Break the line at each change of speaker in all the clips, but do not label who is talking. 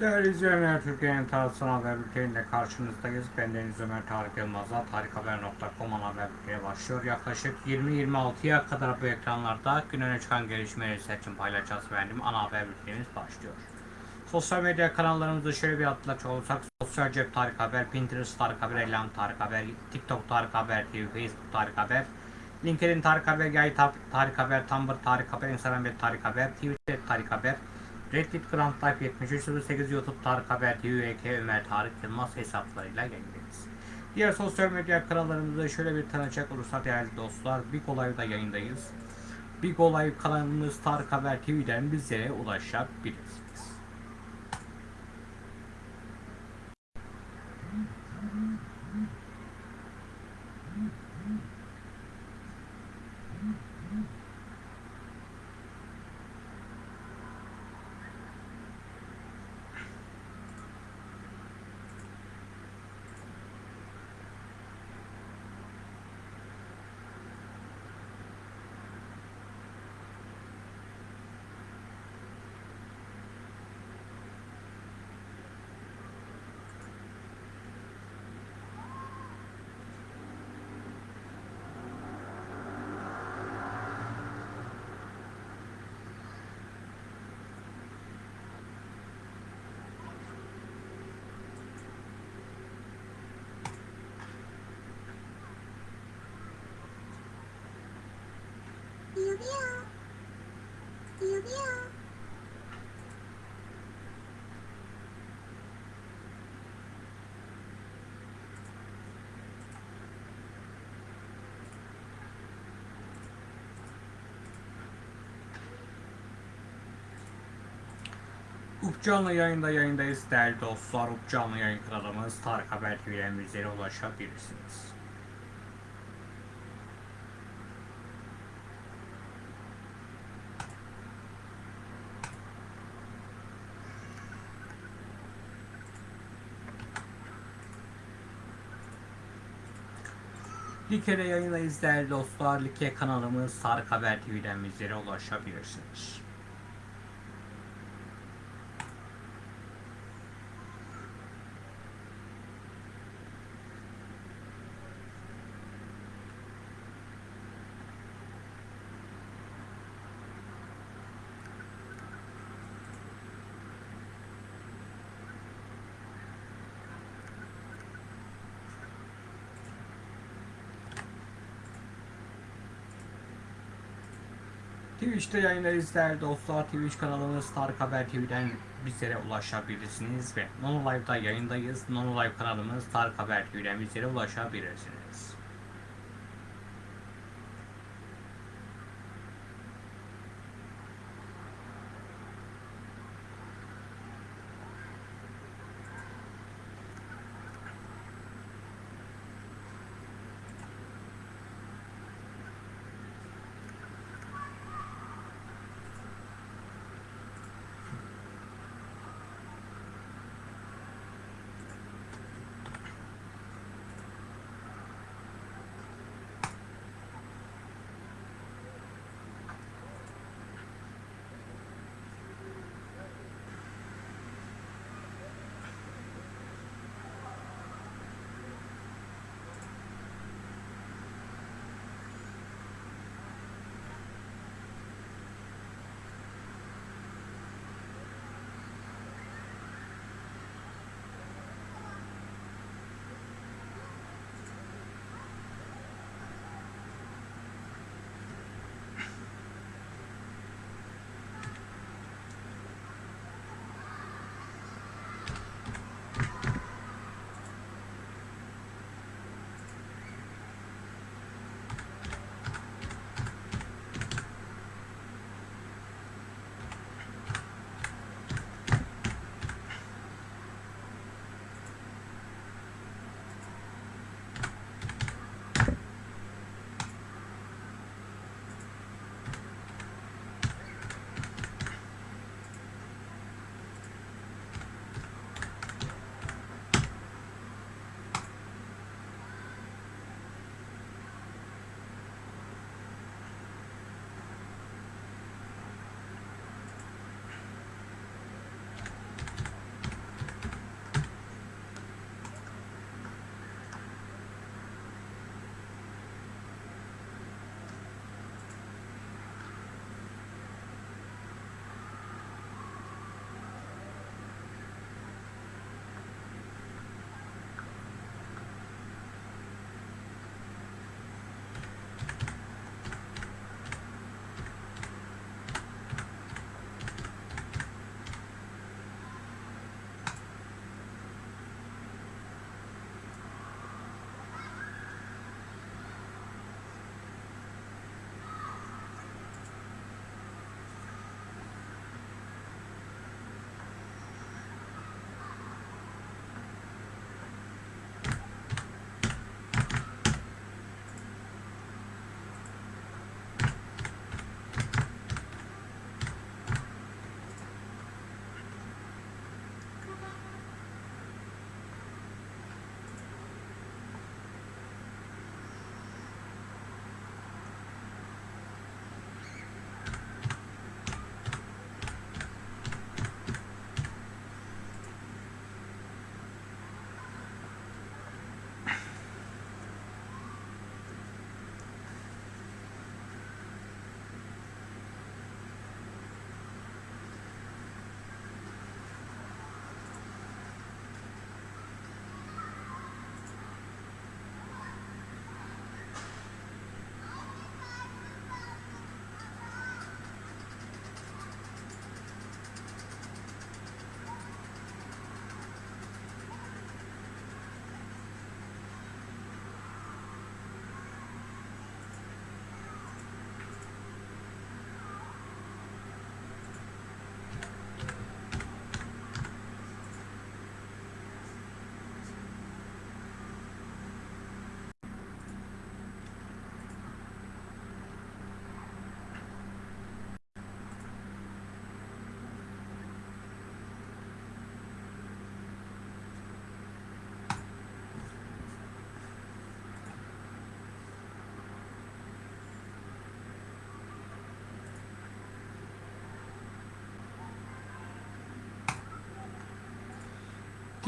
Değerli izleyenler, Türkiye'nin tarafsız haber bülteninde karşınızdayız. Ben Deniz Ömer Tarık Yılmaz'la tarikhaber.com ana haber bülteni başlıyor. Yaklaşık 20-26'ya kadar bu ekranlarda gün öne çıkan gelişmeleri seçim paylaşacağız efendim. Ana haber bültenimiz başlıyor. Sosyal medya kanallarımızı şöyle bir atlaç olursak Sosyal Cep Tarık Haber, Pinterest Tarık Haber, Elan Tarık Haber, TikTok Tarık Haber TV, Facebook Tarık Haber, LinkedIn Tarık Haber, Yay Tar- Tarık Haber, Tumblr Tarık Haber, Instagram ve Tarık Haber, Twitter Tarık Haber, Reddit Grand Life 7308 YouTube Tarık Haber TV, UK Ömer Tarık Yılmaz hesaplarıyla yayındayız. Diğer sosyal medya kanallarımızda şöyle bir tanıcak olursa değerli dostlar, Big Olay'da yayındayız. Big Olay kanalımız Tarık Haber TV'den bizlere ulaşabilirsiniz. Up canlı yayında yayındayız değerli dostlar. Up canlı yayın kanalımız Tarık Haber TV'den bizlere ulaşabilirsiniz. Like'de yayındayız değerli dostlar. Like kanalımız Tarık Haber TV'den bizlere ulaşabilirsiniz. Twitch'te yayındayız değerli dostlar. Twitch kanalımız Tarık Haber TV'den bizlere ulaşabilirsiniz ve Nono Live'da yayındayız. Nono Live kanalımız Tarık Haber TV'den bizlere ulaşabilirsiniz.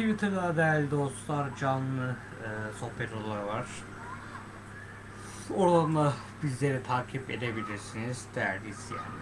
Twitter'da değerli dostlar canlı e, sohbet odaları var. Oradan da bizleri takip edebilirsiniz değerli izleyenler.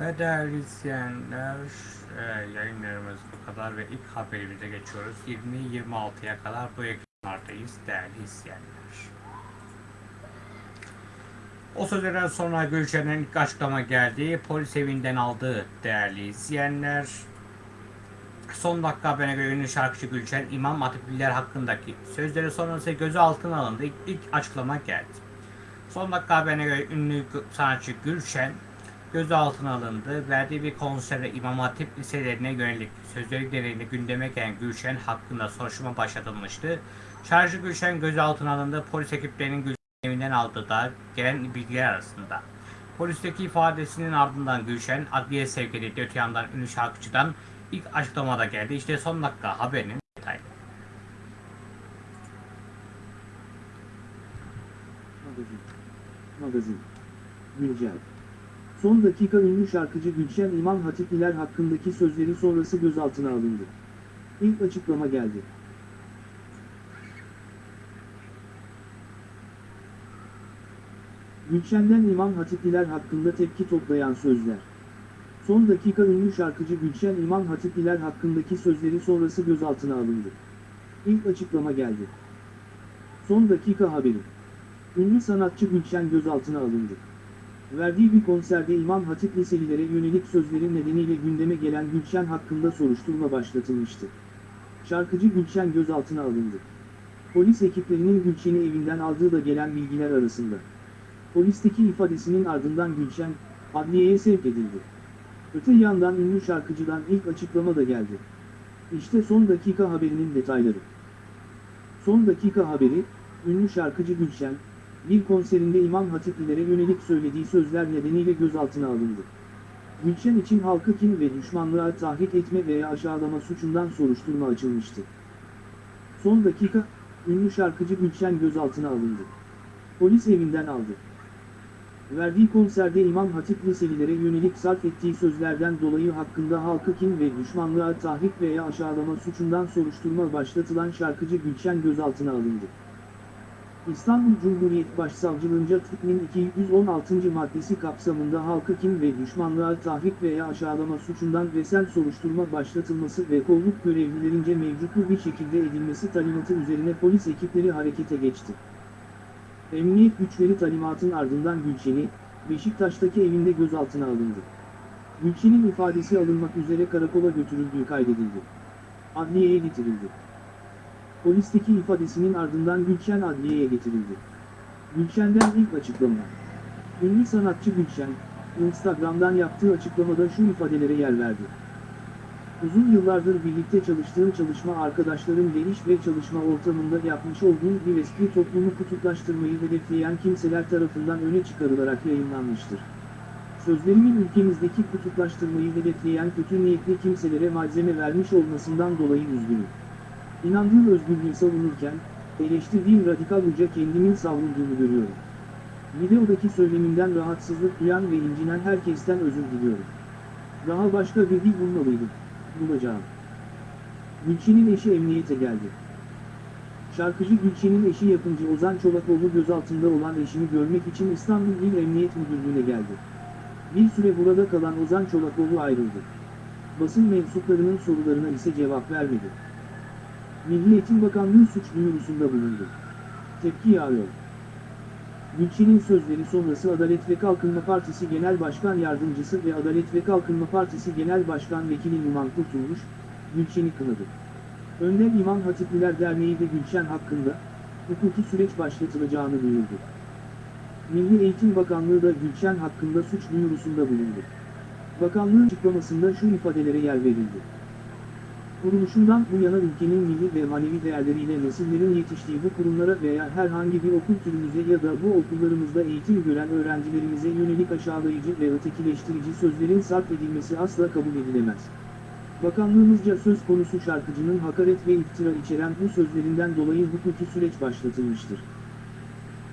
Ve değerli izleyenler e, yayınlarımız bu kadar ve ilk haberimize geçiyoruz. 20-26'ya kadar bu ekranlardayız değerli izleyenler. O sözlerden sonra Gülşen'in ilk açıklama geldi. Polis evinden aldığı değerli izleyenler. Son dakika haberine göre ünlü şarkıcı Gülşen İmam Hatipliler hakkındaki sözleri sonrası gözaltına alındı. İlk, ilk açıklama geldi. Son dakika haberine göre ünlü sanatçı Gülşen gözaltına alındı. Verdiği bir konserde İmam Hatip liselerine yönelik sözleri gereğinde gündeme gelen Gülşen hakkında soruşturma başlatılmıştı. Şarjı Gülşen gözaltına alındı. Polis ekiplerinin Gülşen evinden aldığı da gelen bilgiler arasında. Polisteki ifadesinin ardından Gülşen adliye sevk edildi. Öte yandan ünlü şarkıcıdan ilk açıklamada geldi. İşte son dakika haberinin detayları.
Magazin. Magazin. Güncel. Son dakika ünlü şarkıcı Gülşen İmam Hatipliler hakkındaki sözleri sonrası gözaltına alındı. İlk açıklama geldi. Gülşen'den İmam Hatipliler hakkında tepki toplayan sözler. Son dakika ünlü şarkıcı Gülşen İmam Hatipliler hakkındaki sözleri sonrası gözaltına alındı. İlk açıklama geldi. Son dakika haberi. Ünlü sanatçı Gülşen gözaltına alındı. Verdiği bir konserde İmam Hatip liselilere yönelik sözleri nedeniyle gündeme gelen Gülşen hakkında soruşturma başlatılmıştı. Şarkıcı Gülşen gözaltına alındı. Polis ekiplerinin Gülşen'i evinden aldığı da gelen bilgiler arasında. Polisteki ifadesinin ardından Gülşen, adliyeye sevk edildi. Öte yandan ünlü şarkıcıdan ilk açıklama da geldi. İşte son dakika haberinin detayları. Son dakika haberi, ünlü şarkıcı Gülşen, bir konserinde İmam Hatiplilere yönelik söylediği sözler nedeniyle gözaltına alındı. Gülşen için halkı kin ve düşmanlığa tahrik etme veya aşağılama suçundan soruşturma açılmıştı. Son dakika, ünlü şarkıcı Gülşen gözaltına alındı. Polis evinden aldı. Verdiği konserde İmam Hatip liselilere yönelik sarf ettiği sözlerden dolayı hakkında halkı kin ve düşmanlığa tahrik veya aşağılama suçundan soruşturma başlatılan şarkıcı Gülşen gözaltına alındı. İstanbul Cumhuriyet Başsavcılığınca tıpkının 216. maddesi kapsamında halkı kim ve düşmanlığa tahrik veya aşağılama suçundan resel soruşturma başlatılması ve kolluk görevlilerince mevcutlu bir şekilde edilmesi talimatı üzerine polis ekipleri harekete geçti. Emniyet güçleri talimatın ardından Gülşen'i, Beşiktaş'taki evinde gözaltına alındı. Gülşen'in ifadesi alınmak üzere karakola götürüldüğü kaydedildi. Adliyeye getirildi. Polisteki ifadesinin ardından Gülşen adliyeye getirildi. Gülşen'den ilk açıklama. Ünlü sanatçı Gülşen, Instagram'dan yaptığı açıklamada şu ifadelere yer verdi. Uzun yıllardır birlikte çalıştığım çalışma arkadaşlarım geniş ve çalışma ortamında yapmış olduğum bir eski toplumu kutuplaştırmayı hedefleyen kimseler tarafından öne çıkarılarak yayınlanmıştır. Sözlerimin ülkemizdeki kutuplaştırmayı hedefleyen kötü niyetli kimselere malzeme vermiş olmasından dolayı üzgünüm. İnandığım özgürlüğü savunurken, eleştirdiğim radikal uca kendimin savrulduğunu görüyorum. Videodaki söylemimden rahatsızlık duyan ve incinen herkesten özür diliyorum. Daha başka bir dil bulmalıydım. Bulacağım. Gülçin'in eşi emniyete geldi. Şarkıcı Gülçin'in eşi yapımcı Ozan Çolakoğlu gözaltında olan eşini görmek için İstanbul İl Emniyet Müdürlüğü'ne geldi. Bir süre burada kalan Ozan Çolakoğlu ayrıldı. Basın mensuplarının sorularına ise cevap vermedi. Milli Eğitim Bakanlığı suç duyurusunda bulundu. Tepki yağıyor. Gülçin'in sözleri sonrası Adalet ve Kalkınma Partisi Genel Başkan Yardımcısı ve Adalet ve Kalkınma Partisi Genel Başkan Vekili Numan Kurtulmuş, Gülçin'i kınadı. Önder İmam Hatipliler Derneği de Gülşen hakkında, hukuki süreç başlatılacağını duyurdu. Milli Eğitim Bakanlığı da Gülşen hakkında suç duyurusunda bulundu. Bakanlığın açıklamasında şu ifadelere yer verildi. Kuruluşundan bu yana ülkenin milli ve manevi değerleriyle nesillerin yetiştiği bu kurumlara veya herhangi bir okul türümüze ya da bu okullarımızda eğitim gören öğrencilerimize yönelik aşağılayıcı ve ötekileştirici sözlerin sarf edilmesi asla kabul edilemez. Bakanlığımızca söz konusu şarkıcının hakaret ve iftira içeren bu sözlerinden dolayı hukuki süreç başlatılmıştır.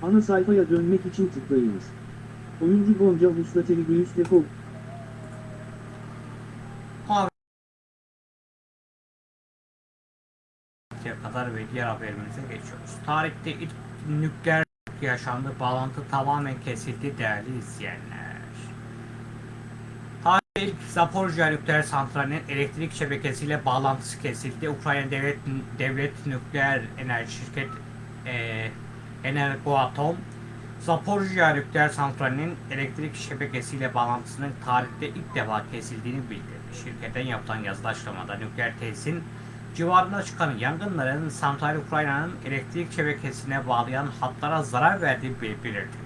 Ana sayfaya dönmek için tıklayınız. Oyuncu Gonca Vuslateli Göğüs Defol
kadar ve diğer haberimize geçiyoruz. Tarihte ilk nükleer yaşandı. Bağlantı tamamen kesildi değerli izleyenler. Tarihte ilk Zaporojye nükleer santralinin elektrik şebekesiyle bağlantısı kesildi. Ukrayna Devlet Devlet Nükleer Enerji Şirket e, Energoatom Zaporojye nükleer santralinin elektrik şebekesiyle bağlantısının tarihte ilk defa kesildiğini bildirdi. Şirketten yapılan yazılı açıklamada nükleer tesisin civarında çıkan yangınların santral Ukrayna'nın elektrik şebekesine bağlayan hatlara zarar verdiği bel- belirtildi.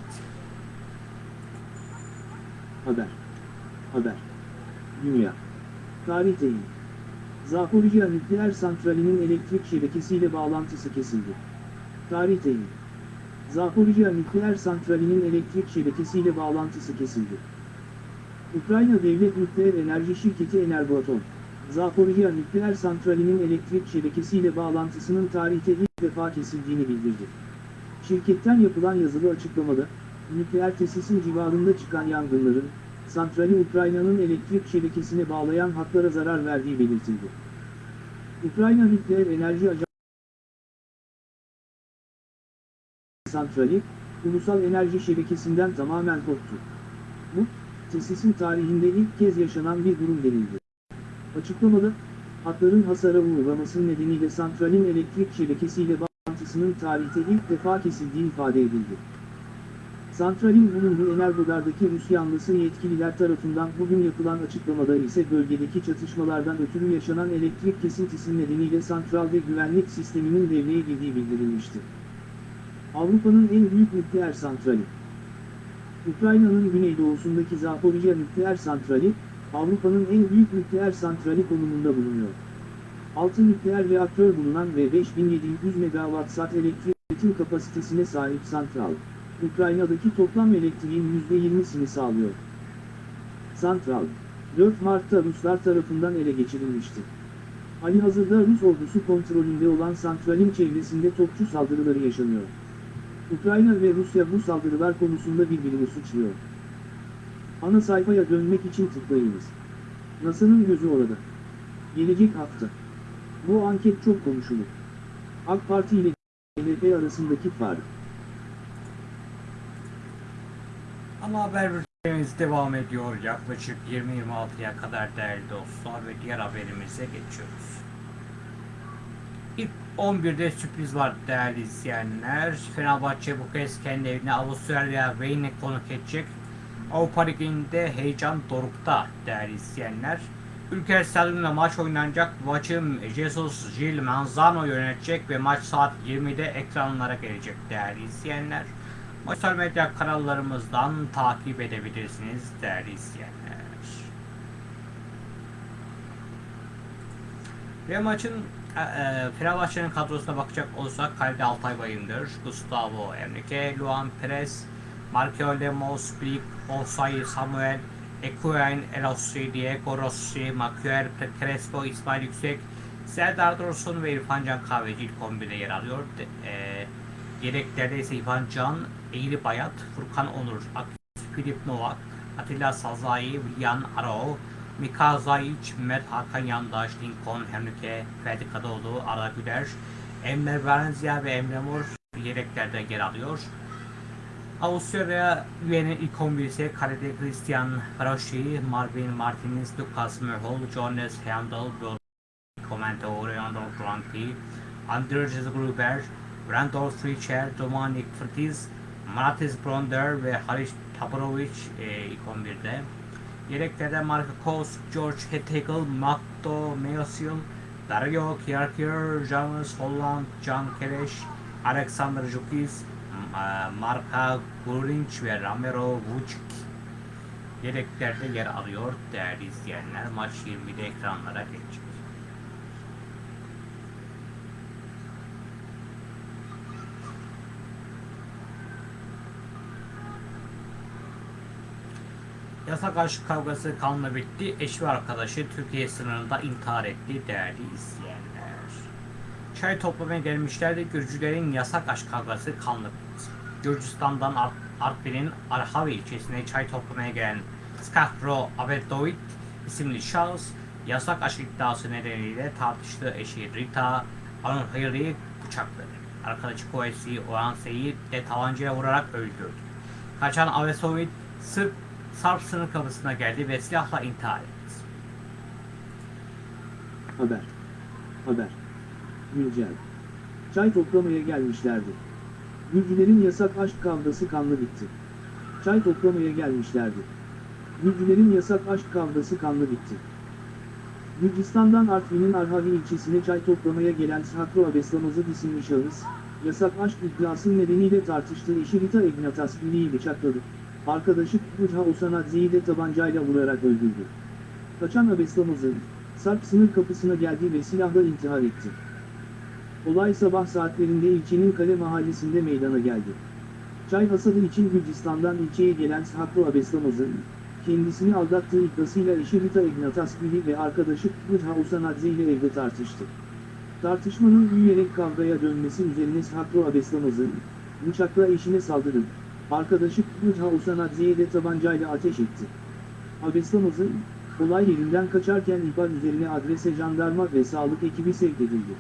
Haber. Haber. Dünya. Tarih değil. Zaporijya nükleer santralinin elektrik şebekesiyle bağlantısı kesildi. Tarih değil. Zaporijya nükleer santralinin elektrik şebekesiyle bağlantısı kesildi. Ukrayna Devlet Nükleer Enerji Şirketi Energoatom, Zaporijya nükleer santralinin elektrik şebekesiyle bağlantısının tarihte ilk defa kesildiğini bildirdi. Şirketten yapılan yazılı açıklamada, nükleer tesisin civarında çıkan yangınların, santrali Ukrayna'nın elektrik şebekesine bağlayan hatlara zarar verdiği belirtildi. Ukrayna Nükleer Enerji Ajansı santrali, ulusal enerji şebekesinden tamamen koptu. Bu, tesisin tarihinde ilk kez yaşanan bir durum denildi. Açıklamada, hatların hasara uğraması nedeniyle santralin elektrik şebekesiyle bağlantısının tarihte ilk defa kesildiği ifade edildi. Santralin bulunduğu Energodar'daki Rus yanlısı yetkililer tarafından bugün yapılan açıklamada ise bölgedeki çatışmalardan ötürü yaşanan elektrik kesintisi nedeniyle santral ve güvenlik sisteminin devreye girdiği bildirilmişti. Avrupa'nın en büyük nükleer santrali. Ukrayna'nın güneydoğusundaki Zaporijya nükleer santrali, Avrupa'nın en büyük nükleer santrali konumunda bulunuyor. 6 nükleer reaktör bulunan ve 5700 megawatt saat elektrik üretim kapasitesine sahip santral, Ukrayna'daki toplam elektriğin %20'sini sağlıyor. Santral, 4 Mart'ta Ruslar tarafından ele geçirilmişti. Halihazırda Rus ordusu kontrolünde olan santralin çevresinde topçu saldırıları yaşanıyor. Ukrayna ve Rusya bu saldırılar konusunda birbirini suçluyor. Ana sayfaya dönmek için tıklayınız. NASA'nın gözü orada. Gelecek hafta. Bu anket çok konuşulur. AK Parti ile CHP arasındaki fark.
Ama haber bültenimiz devam ediyor. Yaklaşık 20-26'ya kadar değerli dostlar ve diğer haberimize geçiyoruz. İlk 11'de sürpriz var değerli izleyenler. Fenerbahçe bu kez kendi evine Avustralya Wayne'i konuk edecek. Avrupa Ligi'nde heyecan dorukta değerli izleyenler. Ülke stadyumunda maç oynanacak. Maçı Jesus Gil Manzano yönetecek ve maç saat 20'de ekranlara gelecek değerli izleyenler. Sosyal medya kanallarımızdan takip edebilirsiniz değerli izleyenler. Ve maçın e, e, Fenerbahçe'nin kadrosuna bakacak olursak kalede Altay Bayındır, Gustavo Enrique, Luan Perez, Marco Lemos, Blik, Osay, Samuel, Ekuen, Elossi, Diego Rossi, Makuel, Crespo, İsmail Yüksek, Serdar Dursun ve İrfan Can Kahveci ilk 11'de yer alıyor. E, yedeklerde ise İrfan Can, Eğri Bayat, Furkan Onur, Akif Filip Novak, Atilla Sazai, Willian Arao, Mika Zayic, Mert Hakan Yandaş, Lincoln Henrique, Ferdi Kadıoğlu, Arda Güler, Emre Valencia ve Emre Mor yedeklerde yer alıyor. Avusturya üyenin ilk 11 ise kalede Christian Farosci, Marvin Martinez, Lucas Merhol, Jonas Handel, Bill Comento, Leandro Franki, Anders Gruber, Randolph Richer, Dominik Fritiz, Matis Bronder ve Halis Tabarovic e, ilk 11'de. Yedeklerde Marco Kos, George Hettegel, Matto Meosil, Dario Kiyarkir, Janus Holland, Can Kereş, Alexander Jukis, Marka Gurinç ve Ramiro Vucic yedeklerde yer alıyor değerli izleyenler. Maç 20'de ekranlara gelecek. Yasak aşk kavgası kanla bitti. Eşi ve arkadaşı Türkiye sınırında intihar etti değerli izleyenler. Çay toplamaya gelmişlerdi. Gürcülerin yasak aşk kavgası kanlı bitti. Gürcistan'dan Ar- Artvin'in Arhavi ilçesine çay toplamaya gelen Skakro Abedovic isimli şahıs yasak aşk iddiası nedeniyle tartıştığı eşi Rita Anurhiri'yi bıçakladı. Arkadaşı Koesi Oanse'yi de tabancayla vurarak öldürdü. Kaçan Avesovic Sırp Sarp sınır kapısına geldi ve silahla intihar etti.
Haber. Haber. Güncel. Çay toplamaya gelmişlerdi. Gürcülerin yasak aşk kavgası kanlı bitti. Çay toplamaya gelmişlerdi. Gürcülerin yasak aşk kavgası kanlı bitti. Gürcistan'dan Artvin'in Arhavi ilçesine çay toplamaya gelen Sakro Abeslamazı isimli şahıs, yasak aşk iddiası nedeniyle tartıştığı eşi Rita Ignataspili'yi bıçakladı. Arkadaşı Kudha Osanadze'yi de tabancayla vurarak öldürdü. Kaçan Abeslamaz'ın, Sarp sınır kapısına geldi ve silahla intihar etti. Olay sabah saatlerinde ilçenin Kale mahallesinde meydana geldi. Çay hasadı için Gürcistan'dan ilçeye gelen Sakro Abeslamaz'ın, kendisini aldattığı iddiasıyla eşi Rita Ignataspili ve arkadaşı Kudha Osanadze ile evde tartıştı. Tartışmanın büyüyerek kavgaya dönmesi üzerine Sakro Abeslamaz'ın, bıçakla eşine saldırın, arkadaşı Kudha Osanadze'ye de tabancayla ateş etti. Abeslamaz'ın, olay yerinden kaçarken ihbar üzerine adrese jandarma ve sağlık ekibi sevk edildi.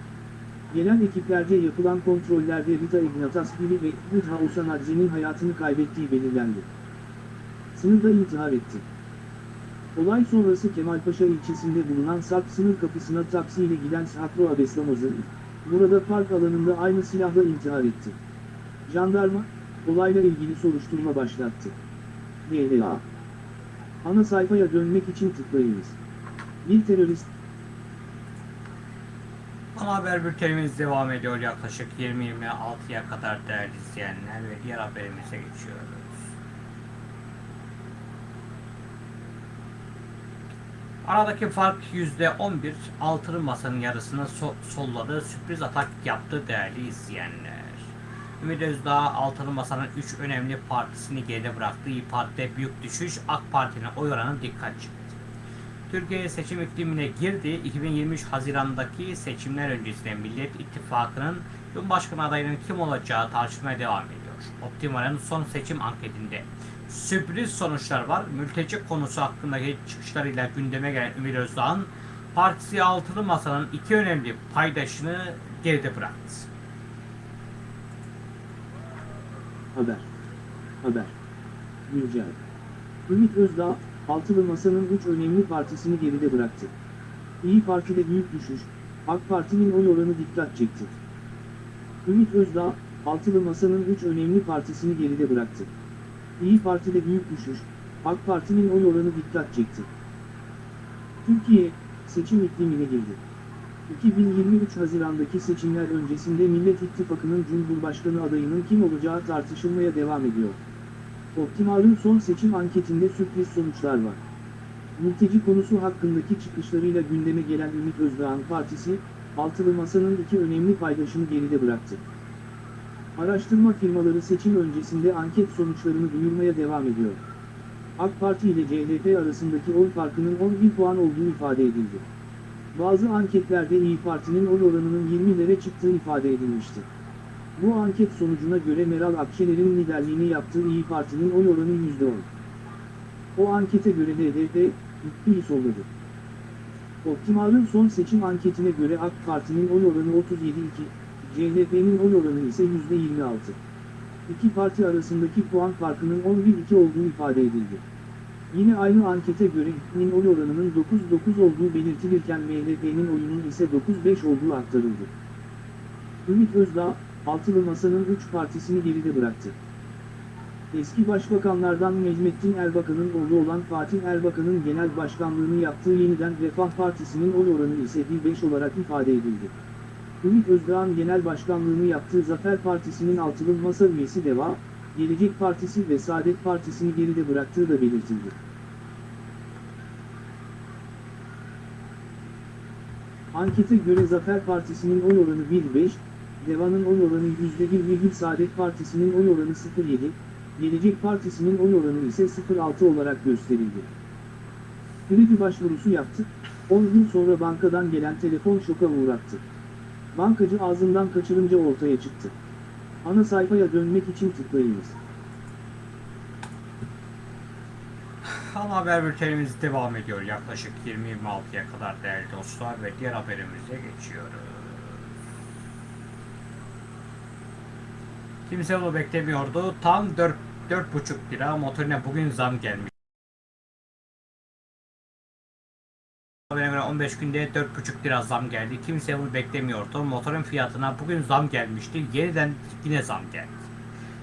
Gelen ekiplerce yapılan kontrollerde Rita Ignataspili ve Kudha Osanadze'nin hayatını kaybettiği belirlendi. Sınırda intihar etti. Olay sonrası Kemalpaşa ilçesinde bulunan Sarp sınır kapısına taksiyle giden Sakro Abeslamaz'ın, burada park alanında aynı silahla intihar etti. Jandarma, olayla ilgili soruşturma başlattı. DLA Ana sayfaya dönmek için tıklayınız. Bir terörist
Ana haber bültenimiz devam ediyor yaklaşık 20-26'ya kadar değerli izleyenler ve diğer haberimize geçiyoruz. Aradaki fark %11, altılı masanın yarısını so- solladı, sürpriz atak yaptı değerli izleyenler. Ümit Özdağ, altılı masanın 3 önemli partisini geride bıraktı. İYİ Parti'de büyük düşüş, AK Parti'nin oy oranı dikkat çekti. Türkiye seçim iklimine girdi. 2023 Haziran'daki seçimler öncesinde Millet İttifakı'nın Cumhurbaşkanı adayının kim olacağı tartışmaya devam ediyor. Optimal'in son seçim anketinde sürpriz sonuçlar var. Mülteci konusu hakkındaki çıkışlarıyla gündeme gelen Ümit Özdağ'ın partisi altılı masanın iki önemli paydaşını geride bıraktı.
Haber. Haber. Güncel. Ümit Özdağ, Altılı Masa'nın üç önemli partisini geride bıraktı. İyi Parti'de büyük düşüş, AK Parti'nin oy oranı dikkat çekti. Ümit Özdağ, Altılı Masa'nın üç önemli partisini geride bıraktı. İyi Parti'de büyük düşüş, AK Parti'nin oy oranı dikkat çekti. Türkiye, seçim iklimine girdi. 2023 Haziran'daki seçimler öncesinde Millet İttifakı'nın Cumhurbaşkanı adayının kim olacağı tartışılmaya devam ediyor. Optimal'ın son seçim anketinde sürpriz sonuçlar var. Mülteci konusu hakkındaki çıkışlarıyla gündeme gelen Ümit Özdağ'ın partisi, Altılı Masa'nın iki önemli paydaşını geride bıraktı. Araştırma firmaları seçim öncesinde anket sonuçlarını duyurmaya devam ediyor. AK Parti ile CHP arasındaki oy farkının 11 puan olduğu ifade edildi. Bazı anketlerde İyi Parti'nin oy oranının 20'lere çıktığı ifade edilmişti. Bu anket sonucuna göre Meral Akşener'in liderliğini yaptığı İyi Parti'nin oy oranı %10. O ankete göre HDP, iyi solladı. Optimal'ın son seçim anketine göre AK Parti'nin oy oranı 37,2, CHP'nin oy oranı ise %26. İki parti arasındaki puan farkının 11-2 olduğu ifade edildi. Yine aynı ankete göre İK'nin oy oranının 9-9 olduğu belirtilirken MHP'nin oyunun ise 9-5 olduğu aktarıldı. Ümit Özdağ, Altılı Masa'nın 3 partisini geride bıraktı. Eski başbakanlardan Necmettin Erbakan'ın oğlu olan Fatih Erbakan'ın genel başkanlığını yaptığı yeniden Refah Partisi'nin oy oranı ise 1-5 olarak ifade edildi. Ümit Özdağ'ın genel başkanlığını yaptığı Zafer Partisi'nin altılı masa üyesi Deva, Gelecek Partisi ve Saadet Partisi'ni geride bıraktığı da belirtildi. Ankete göre Zafer Partisi'nin oy oranı 1-5, Deva'nın oy oranı %1, Saadet Partisi'nin oy oranı 0-7, Gelecek Partisi'nin oy oranı ise 0-6 olarak gösterildi. Kredi başvurusu yaptı, 10 gün sonra bankadan gelen telefon şoka uğrattı. Bankacı ağzından kaçırınca ortaya çıktı. Ana sayfaya dönmek için tıklayınız.
Ana haber bültenimiz devam ediyor. Yaklaşık 20-26'ya kadar değerli dostlar ve diğer haberimize geçiyoruz. Kimse bunu beklemiyordu. Tam 4 4,5 lira motorine bugün zam gelmiş. Göre 15 günde 4,5 lira zam geldi. Kimse bunu beklemiyordu. Motorun fiyatına bugün zam gelmişti. Yeniden yine zam geldi.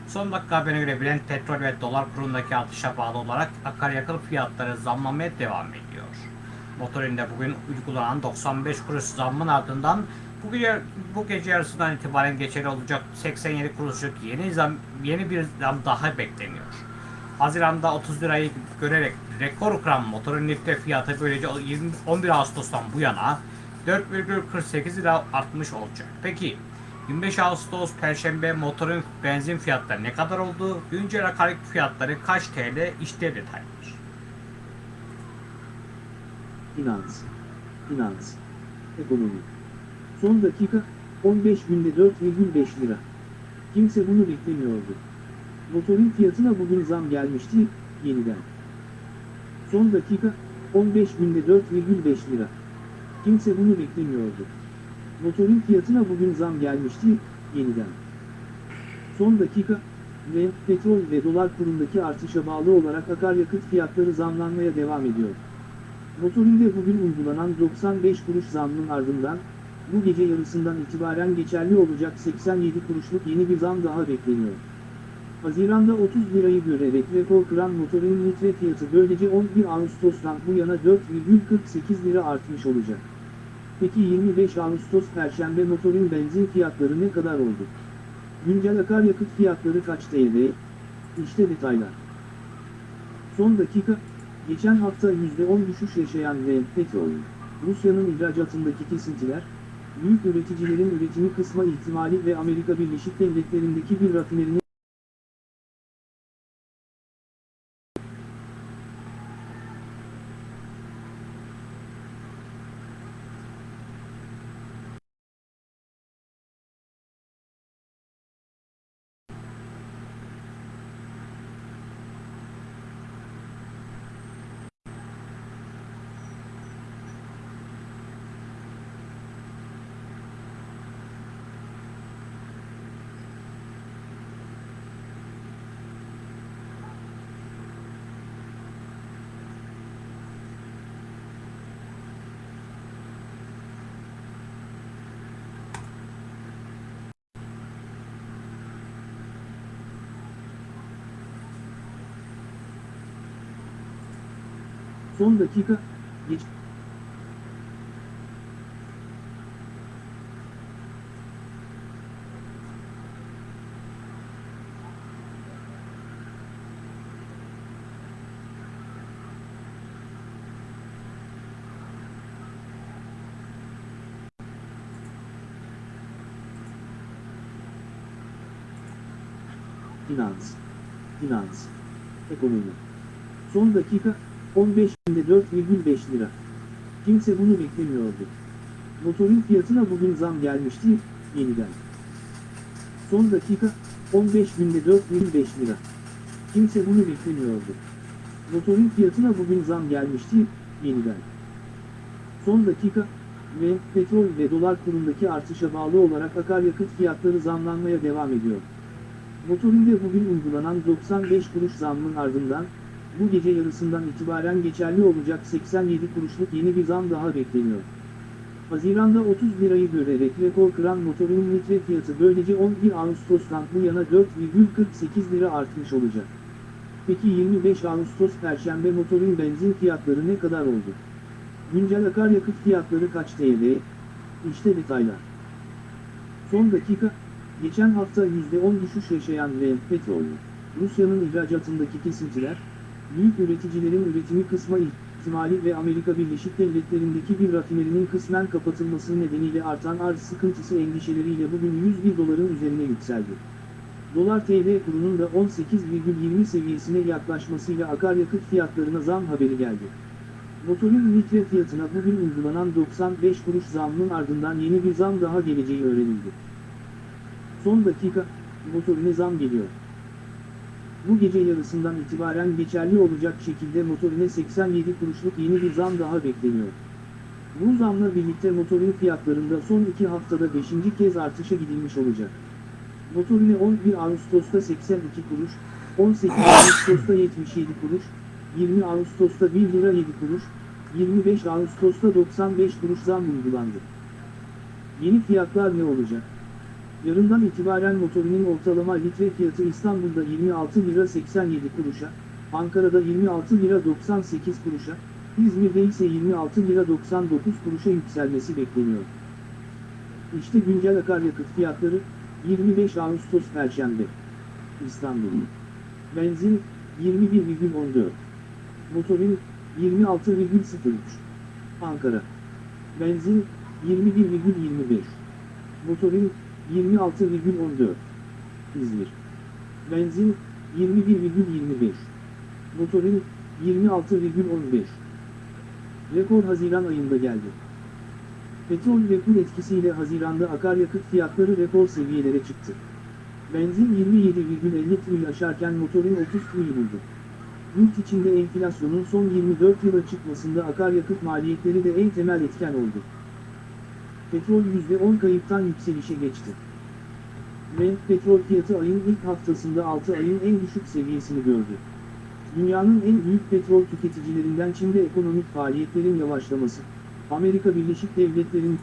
Son dakika haberine göre Brent petrol ve dolar kurundaki artışa bağlı olarak akaryakıt fiyatları zamlanmaya devam ediyor. Motorinde bugün uygulanan 95 kuruş zammın ardından bu gece, bu gece yarısından itibaren geçerli olacak 87 kuruşluk yeni zam yeni bir zam daha bekleniyor. Haziran'da 30 lirayı görerek rekor kıran motorun lifte fiyatı böylece 20 11 Ağustos'tan bu yana 4,48 lira artmış olacak. Peki 25 Ağustos Perşembe motorun benzin fiyatları ne kadar oldu? Güncel akaryakıt fiyatları kaç TL? İşte detaylar.
Finans, finans, ekonomi. Son dakika, 15 günde 4,5 lira. Kimse bunu beklemiyordu. Motorun fiyatına bugün zam gelmişti, yeniden. Son dakika, 15 günde 4,5 lira. Kimse bunu beklemiyordu. Motorun fiyatına bugün zam gelmişti, yeniden. Son dakika, ve petrol ve dolar kurundaki artışa bağlı olarak akaryakıt fiyatları zamlanmaya devam ediyor. Motorinde bugün uygulanan 95 kuruş zammın ardından, bu gece yarısından itibaren geçerli olacak 87 kuruşluk yeni bir zam daha bekleniyor. Haziran'da 30 lirayı görerek rekor kıran motorun litre fiyatı böylece 11 Ağustos'tan bu yana 4,48 lira artmış olacak. Peki 25 Ağustos Perşembe motorun benzin fiyatları ne kadar oldu? Güncel akaryakıt fiyatları kaç TL? İşte detaylar. Son dakika, geçen hafta %10 düşüş yaşayan ve petrol, Rusya'nın ihracatındaki kesintiler, büyük üreticilerin üretimi kısma ihtimali ve Amerika Birleşik Devletleri'ndeki bir rafinerinin son dakika, geç finans, finans, ekonomi. Son dakika 15 binde 4,5 lira. Kimse bunu beklemiyordu. Motorun fiyatına bugün zam gelmişti yeniden. Son dakika 15 binde 4,5 lira. Kimse bunu beklemiyordu. Motorun fiyatına bugün zam gelmişti yeniden. Son dakika ve petrol ve dolar kurundaki artışa bağlı olarak akaryakıt fiyatları zamlanmaya devam ediyor. Motorinde bugün uygulanan 95 kuruş zammın ardından, bu gece yarısından itibaren geçerli olacak 87 kuruşluk yeni bir zam daha bekleniyor. Haziranda 30 lirayı görerek rekor kıran motorun litre fiyatı böylece 11 Ağustos'tan bu yana 4,48 lira artmış olacak. Peki 25 Ağustos Perşembe motorun benzin fiyatları ne kadar oldu? Güncel akaryakıt fiyatları kaç TL? İşte detaylar. Son dakika, geçen hafta %10 düşüş yaşayan ve petrol, Rusya'nın ihracatındaki kesintiler, büyük üreticilerin üretimi kısma ihtimali ve Amerika Birleşik Devletleri'ndeki bir rafinerinin kısmen kapatılması nedeniyle artan arz sıkıntısı endişeleriyle bugün 101 doların üzerine yükseldi. Dolar TL kurunun da 18,20 seviyesine yaklaşmasıyla akaryakıt fiyatlarına zam haberi geldi. Motorun litre fiyatına bugün uygulanan 95 kuruş zammın ardından yeni bir zam daha geleceği öğrenildi. Son dakika, motorine zam geliyor. Bu gece yarısından itibaren geçerli olacak şekilde motorine 87 kuruşluk yeni bir zam daha bekleniyor. Bu zamla birlikte motorun fiyatlarında son iki haftada 5. kez artışa gidilmiş olacak. Motorine 11 Ağustos'ta 82 kuruş, 18 Ağustos'ta 77 kuruş, 20 Ağustos'ta 1 lira 7 kuruş, 25 Ağustos'ta 95 kuruş zam uygulandı. Yeni fiyatlar ne olacak? Yarından itibaren motorinin ortalama litre fiyatı İstanbul'da 26 lira 87 kuruşa, Ankara'da 26 lira 98 kuruşa, İzmir'de ise 26 lira 99 kuruşa yükselmesi bekleniyor. İşte güncel akaryakıt fiyatları 25 Ağustos Perşembe. İstanbul. Benzin 21,14. Motorin 26,03. Ankara. Benzin 21,25. Motorin 26,14. İzmir. Benzin 21,25. Motorin 26,15. Rekor Haziran ayında geldi. Petrol ve kur etkisiyle Haziran'da akaryakıt fiyatları rekor seviyelere çıktı. Benzin 27,50 TL'yi aşarken motorin 30 TL'yi buldu. Yurt içinde enflasyonun son 24 yıla çıkmasında akaryakıt maliyetleri de en temel etken oldu. Petrol %10 kayıptan yükselişe geçti. Brent petrol fiyatı ayın ilk haftasında 6 ayın en düşük seviyesini gördü. Dünyanın en büyük petrol tüketicilerinden Çin'de ekonomik faaliyetlerin yavaşlaması, Amerika Birleşik Devletleri'nin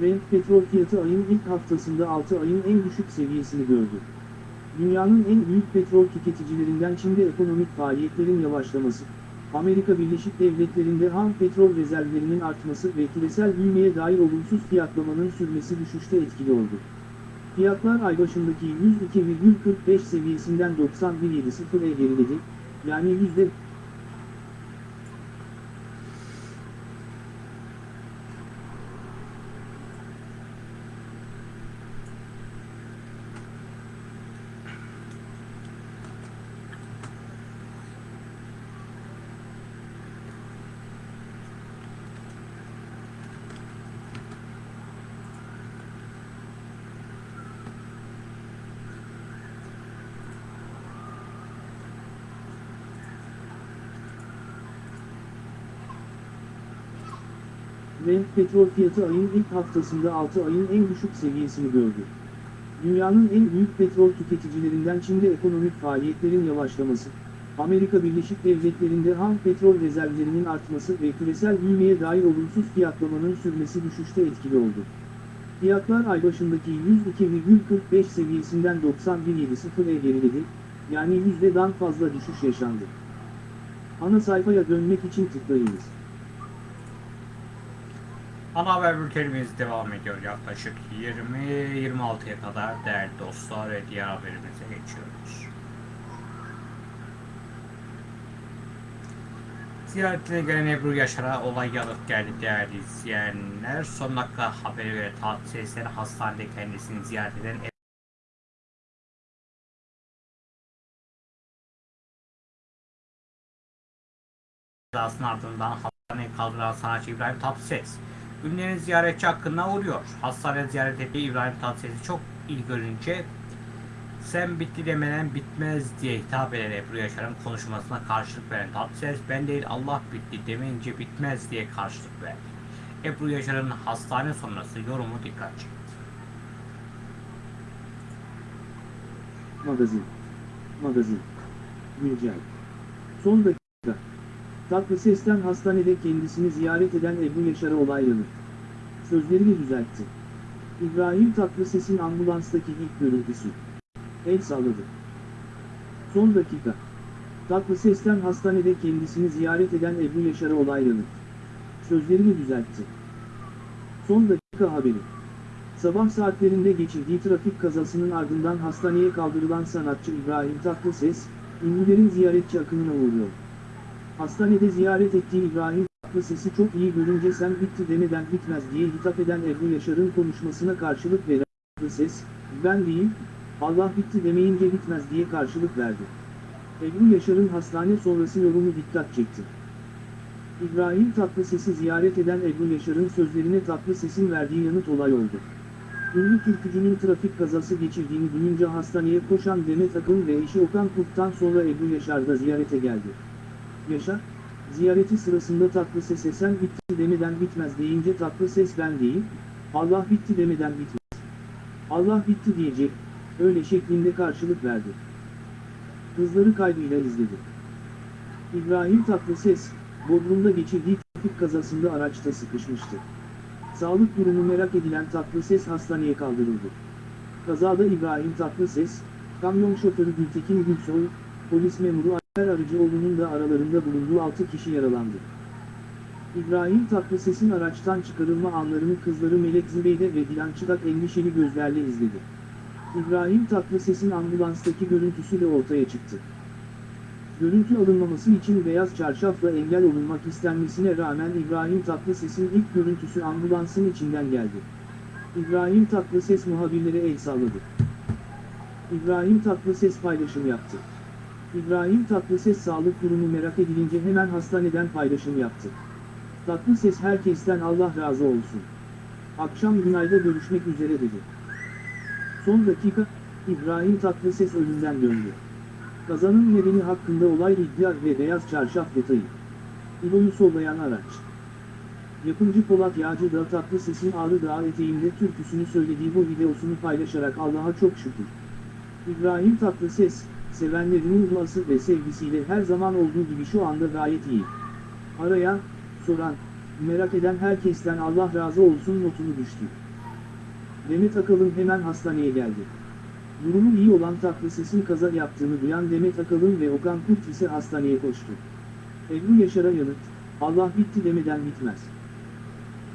Brent petrol fiyatı ayın ilk haftasında 6 ayın en düşük seviyesini gördü. Dünyanın en büyük petrol tüketicilerinden Çin'de ekonomik faaliyetlerin yavaşlaması, Amerika Birleşik Devletleri'nde ham petrol rezervlerinin artması ve küresel büyümeye dair olumsuz fiyatlamanın sürmesi düşüşte etkili oldu. Fiyatlar ay başındaki 102,45 seviyesinden 91.70'e geriledi, yani Petrol fiyatı ayın ilk haftasında 6 ayın en düşük seviyesini gördü. Dünyanın en büyük petrol tüketicilerinden Çin'de ekonomik faaliyetlerin yavaşlaması, Amerika Birleşik Devletleri'nde ham petrol rezervlerinin artması ve küresel büyümeye dair olumsuz fiyatlamanın sürmesi düşüşte etkili oldu. Fiyatlar ay başındaki 102,45 seviyesinden 91.70'e geriledi, yani yüzdeden fazla düşüş yaşandı. Ana sayfaya dönmek için tıklayınız.
Ana haber bültenimiz devam ediyor yaklaşık 20-26'ya kadar değerli dostlar ve diğer haberimize geçiyoruz. Ziyaretine gelen Ebru Yaşar'a olay yanıt geldi değerli izleyenler. Son dakika haberi ve tatil hastanede kendisini ziyaret eden Ebru ardından hastaneye kaldıran sanatçı İbrahim Tatlıses. Ünlülerin ziyaretçi hakkında uğruyor. Hastanede ziyaret ettiği İbrahim Tatlıses'i çok iyi görünce sen bitti demeden bitmez diye hitap eden Ebru Yaşar'ın konuşmasına karşılık veren Tatlıses ben değil Allah bitti demeyince bitmez diye karşılık verdi. Ebru Yaşar'ın hastane sonrası yorumu dikkat çekti.
Magazin. Magazin. Güncel. Son dakika. Tatlı sesten hastanede kendisini ziyaret eden Ebru Yaşar'a olaylanır. Sözlerini düzeltti. İbrahim Tatlıses'in ambulanstaki ilk görüntüsü. El salladı. Son dakika. Tatlı sesten hastanede kendisini ziyaret eden Ebru Yaşar'a olaylanır. Sözlerini düzeltti. Son dakika haberi. Sabah saatlerinde geçirdiği trafik kazasının ardından hastaneye kaldırılan sanatçı İbrahim Tatlıses, ünlülerin ziyaretçi akınına uğruyor. Hastanede ziyaret ettiği İbrahim Tatlıses'i çok iyi görünce sen bitti demeden bitmez diye hitap eden Ebru Yaşar'ın konuşmasına karşılık veren Tatlıses, ben değil, Allah bitti demeyince bitmez diye karşılık verdi. Ebru Yaşar'ın hastane sonrası yorumu dikkat çekti. İbrahim Tatlıses'i ziyaret eden Ebru Yaşar'ın sözlerine Tatlıses'in verdiği yanıt olay oldu. Ünlü türkücünün trafik kazası geçirdiğini duyunca hastaneye koşan Demet Akın ve eşi Okan Kurt'tan sonra Ebru Yaşar da ziyarete geldi. Yaşar, ziyareti sırasında Tatlıses'e sen bitti demeden bitmez deyince Tatlıses ben değil, Allah bitti demeden bitmez. Allah bitti diyecek, öyle şeklinde karşılık verdi. Kızları kaygıyla izledi. İbrahim Tatlıses, Bodrum'da geçirdiği trafik kazasında araçta sıkışmıştı. Sağlık durumu merak edilen Tatlıses hastaneye kaldırıldı. Kazada İbrahim Tatlıses, kamyon şoförü Gültekin Gülsoy, polis memuru Alper Arıcıoğlu'nun da aralarında bulunduğu 6 kişi yaralandı. İbrahim Tatlıses'in araçtan çıkarılma anlarını kızları Melek Zübeyde ve Dilan Çıdak endişeli gözlerle izledi. İbrahim Tatlıses'in ambulanstaki görüntüsü de ortaya çıktı. Görüntü alınmaması için beyaz çarşafla engel olunmak istenmesine rağmen İbrahim Tatlıses'in ilk görüntüsü ambulansın içinden geldi. İbrahim Tatlıses muhabirlere el salladı. İbrahim Tatlıses paylaşım yaptı. İbrahim Tatlıses sağlık durumu merak edilince hemen hastaneden paylaşım yaptı. Tatlıses herkesten Allah razı olsun. Akşam Günay'da görüşmek üzere dedi. Son dakika, İbrahim Tatlıses ölümden döndü. Kazanın nedeni hakkında olay iddia ve beyaz çarşaf detayı. İbo'yu sollayan araç. Yapımcı Polat Yağcı da tatlı sesin Ağrı Dağı eteğinde türküsünü söylediği bu videosunu paylaşarak Allah'a çok şükür. İbrahim Tatlıses, sevenlerinin duası ve sevgisiyle her zaman olduğu gibi şu anda gayet iyi. Araya, soran, merak eden herkesten Allah razı olsun notunu düştü. Demet Akalın hemen hastaneye geldi. Durumu iyi olan Tatlıses'in kaza yaptığını duyan Demet Akalın ve Okan Kurt ise hastaneye koştu. Ebru Yaşar'a yanıt, Allah bitti demeden bitmez.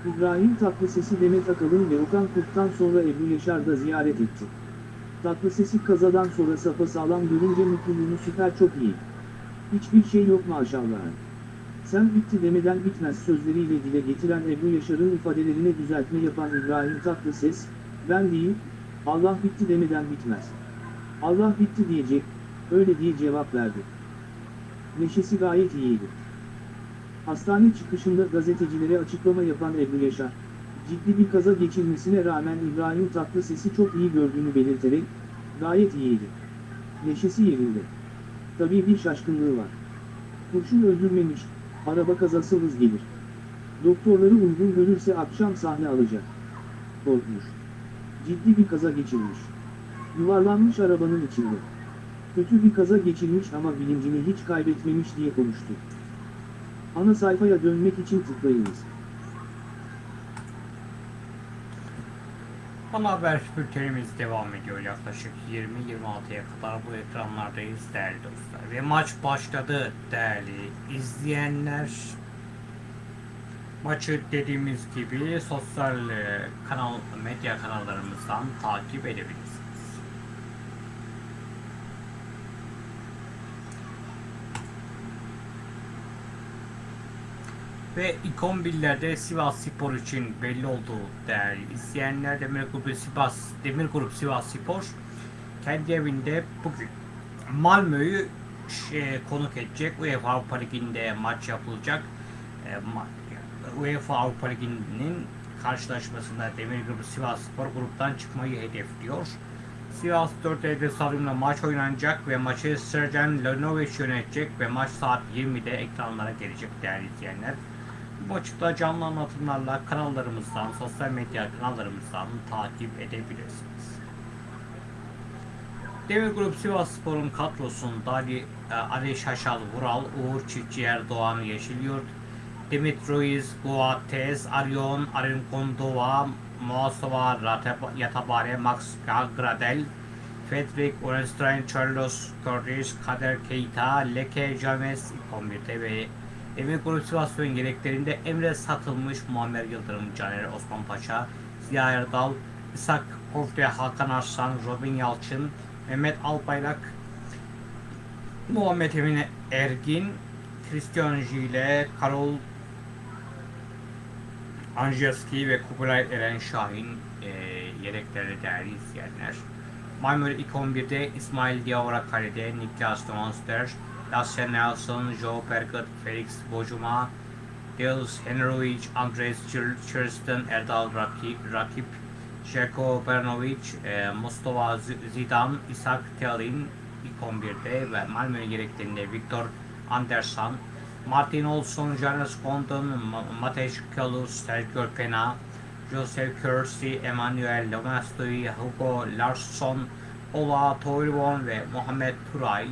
İbrahim Tatlıses'i Demet Akalın ve Okan Kurt'tan sonra Ebru Yaşar da ziyaret etti. Tatlıses'i kazadan sonra sapasağlam görünce mutluluğunu süper çok iyi. Hiçbir şey yok maşallah. Sen bitti demeden bitmez sözleriyle dile getiren Ebru Yaşar'ın ifadelerine düzeltme yapan İbrahim Tatlıses, ben değil, Allah bitti demeden bitmez. Allah bitti diyecek, öyle diye cevap verdi. Neşesi gayet iyiydi. Hastane çıkışında gazetecilere açıklama yapan Ebru Yaşar, ciddi bir kaza geçirmesine rağmen İbrahim Tatlıses'i çok iyi gördüğünü belirterek, gayet iyiydi. Neşesi yerinde. Tabii bir şaşkınlığı var. Kurşun öldürmemiş, araba kazası hız gelir. Doktorları uygun görürse akşam sahne alacak. Korkmuş. Ciddi bir kaza geçirmiş. Yuvarlanmış arabanın içinde. Kötü bir kaza geçirmiş ama bilincini hiç kaybetmemiş diye konuştu. Ana sayfaya dönmek için tıklayınız.
Ana haber bültenimiz devam ediyor. Yaklaşık 20-26'ya kadar bu ekranlardayız değerli dostlar. Ve maç başladı değerli izleyenler. Maçı dediğimiz gibi sosyal e, kanal medya kanallarımızdan takip edebilirsiniz. Ve ikon billerde Sivas Spor için belli olduğu değerli izleyenler Demir Grup Sivas Demir Grup Sivas Spor kendi evinde bugün Malmö'yü şey, konuk edecek. UEFA Avrupa Ligi'nde maç yapılacak. E, ma- UEFA Avrupa Ligi'nin karşılaşmasında Demir Grubu Sivas Spor gruptan çıkmayı hedefliyor. Sivas 4 Eylül stadyumunda maç oynanacak ve maçı Sergen Lenovic yönetecek ve maç saat 20'de ekranlara gelecek değerli izleyenler. Da canlı anlatımlarla kanallarımızdan, sosyal medya kanallarımızdan takip edebilirsiniz. Demir Grup Sivas Spor'un kadrosunda Ali, e, Ali Şaşal Vural, Uğur Çiftçi Erdoğan Yeşilyurt, Dimit Ruiz, Guates, Arion, Arin Kondova, Moasova Yatabare, Max Gradel, Fredrik Orenstein, Carlos Cordes, Kader Keita, Leke James 11'de ve Sivas Spor'un yedeklerinde Emre Satılmış, Muammer Yıldırım, Caner Osman Paşa, Ziya Erdal, İshak Kofte, Hakan Arslan, Robin Yalçın, Mehmet Albayrak, Muhammed Emin Ergin, Christian Jile, Karol Angelski ve Kubilay Eren Şahin e, yedekleri değerli izleyenler. Malmö ilk 11'de İsmail Diawara kalede, Niklas Monster, Lasse Nelson, Joe Perkut, Felix Bojuma, Dils Henrovic, Andres Kirsten, Erdal Rakip, Rakip Željko Bernovic, e, Mustafa Zidane, Isak Telin ilk 11'de ve Malmö yedeklerinde Viktor Andersson, Martin Olsson, Jonas Condon, Ma- Matej Kalus, Sergio Pena, Joseph Kersey, Emmanuel Lomastoy, Hugo Larsson, Ola Toivon ve Muhammed Turay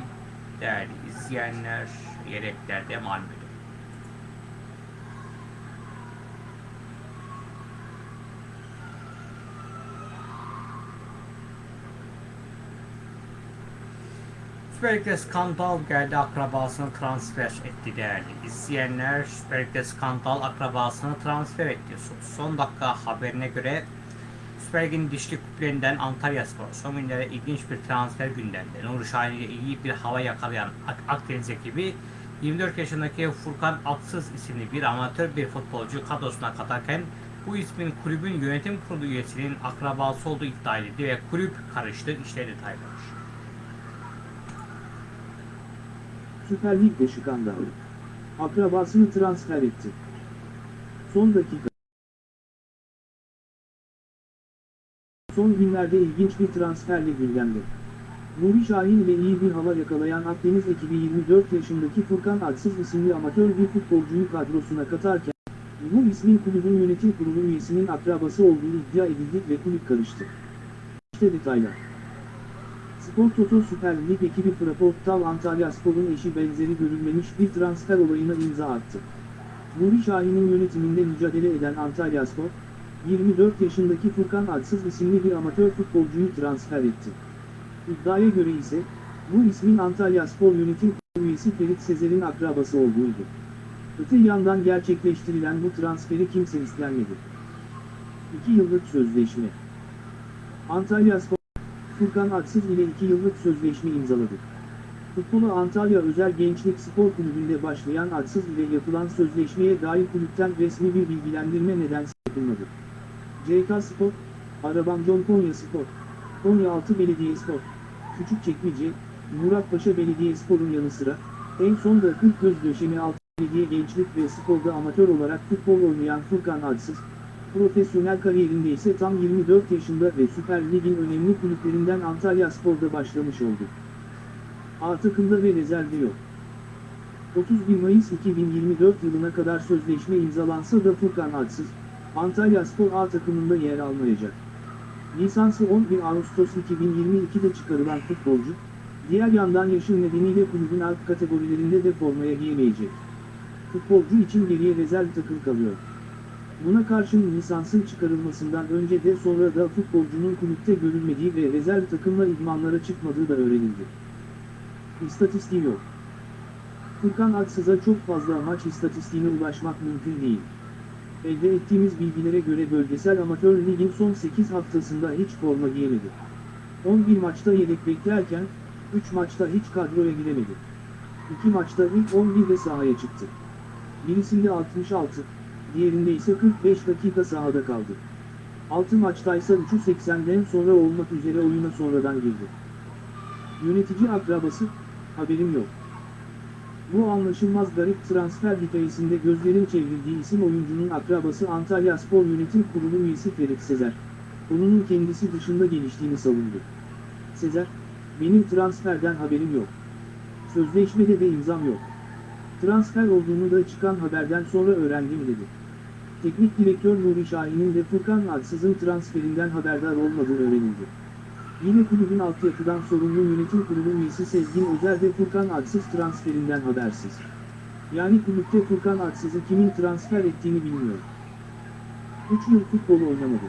değerli izleyenler yedeklerde Malmö'de. Süper Lig'de skandal geldi akrabasını transfer etti değerli izleyenler. Süper Lig'de skandal akrabasını transfer etti. Son dakika haberine göre Süper Lig'in dişli kuplerinden Antalya Spor son günlerde ilginç bir transfer gündemde. Nuri Şahin ile iyi bir hava yakalayan Ak- Akdeniz ekibi 24 yaşındaki Furkan Atsız isimli bir amatör bir futbolcu kadrosuna katarken bu ismin kulübün yönetim kurulu üyesinin akrabası olduğu iddia edildi ve kulüp karıştı. İşte detaylar.
Süper Lig'de skandal. Akrabasını transfer etti. Son dakika. Son günlerde ilginç bir transferle gündemde. Nuri Şahin ile iyi bir hava yakalayan Akdeniz ekibi 24 yaşındaki Furkan Aksız isimli amatör bir futbolcuyu kadrosuna katarken, bu ismin kulübün yönetim kurulu üyesinin akrabası olduğu iddia edildi ve kulüp karıştı. İşte detaylar. Spor Toto Süper Lig ekibi Fraportal Antalya Spor'un eşi benzeri görülmemiş bir transfer olayına imza attı. Nuri Şahin'in yönetiminde mücadele eden Antalya Spor, 24 yaşındaki Furkan Aksız isimli bir amatör futbolcuyu transfer etti. İddiaya göre ise, bu ismin Antalya Spor yönetim üyesi Ferit Sezer'in akrabası olduğuydu. Öte yandan gerçekleştirilen bu transferi kimse istenmedi. 2 yıllık sözleşme Antalya Spor Furkan Aksız ile 2 yıllık sözleşme imzaladı. Futbolu Antalya Özel Gençlik Spor Kulübü'nde başlayan Aksız ile yapılan sözleşmeye dair kulüpten resmi bir bilgilendirme nedense yapılmadı. CK Spor, Arabamcon Konya Spor, Konyaaltı Belediye Spor, Küçükçekmece, Muratpaşa Belediye Spor'un yanı sıra, en son da Kırk Göz Döşemi Altı Belediye Gençlik ve Spor'da amatör olarak futbol oynayan Furkan Aksız, Profesyonel kariyerinde ise tam 24 yaşında ve Süper Lig'in önemli kulüplerinden Antalya Spor'da başlamış oldu. A takımda ve rezervi yok. 31 Mayıs 2024 yılına kadar sözleşme imzalansa da Furkan Aksız, Antalya Spor A takımında yer almayacak. Lisansı 11 Ağustos 2022'de çıkarılan futbolcu, diğer yandan yaşı nedeniyle kulübün alt kategorilerinde de formaya giyemeyecek. Futbolcu için geriye rezerv takım kalıyor. Buna karşın lisansın çıkarılmasından önce de sonra da futbolcunun kulüpte görülmediği ve rezerv takımla idmanlara çıkmadığı da öğrenildi. İstatistiği yok. Furkan Aksız'a çok fazla maç istatistiğine ulaşmak mümkün değil. Elde ettiğimiz bilgilere göre bölgesel amatör ligin son 8 haftasında hiç forma giyemedi. 11 maçta yedek beklerken, 3 maçta hiç kadroya giremedi. 2 maçta ilk 11'de sahaya çıktı. Birisinde 66, diğerinde ise 45 dakika sahada kaldı. 6 maçtaysa 3'ü 80'den sonra olmak üzere oyuna sonradan girdi. Yönetici akrabası, haberim yok. Bu anlaşılmaz garip transfer hikayesinde gözlerin çevrildiği isim oyuncunun akrabası Antalya Spor Yönetim Kurulu üyesi Ferit Sezer, konunun kendisi dışında geliştiğini savundu. Sezer, benim transferden haberim yok. Sözleşmede de imzam yok. Transfer olduğunu da çıkan haberden sonra öğrendim dedi. Teknik direktör Nuri Şahin'in de Furkan Aksız'ın transferinden haberdar olmadığı öğrenildi. Yine kulübün altyapıdan sorumlu yönetim kurulu üyesi Sezgin Özer de Furkan Aksız transferinden habersiz. Yani kulüpte Furkan Aksız'ı kimin transfer ettiğini bilmiyor. 3 yıl futbol oynamadı.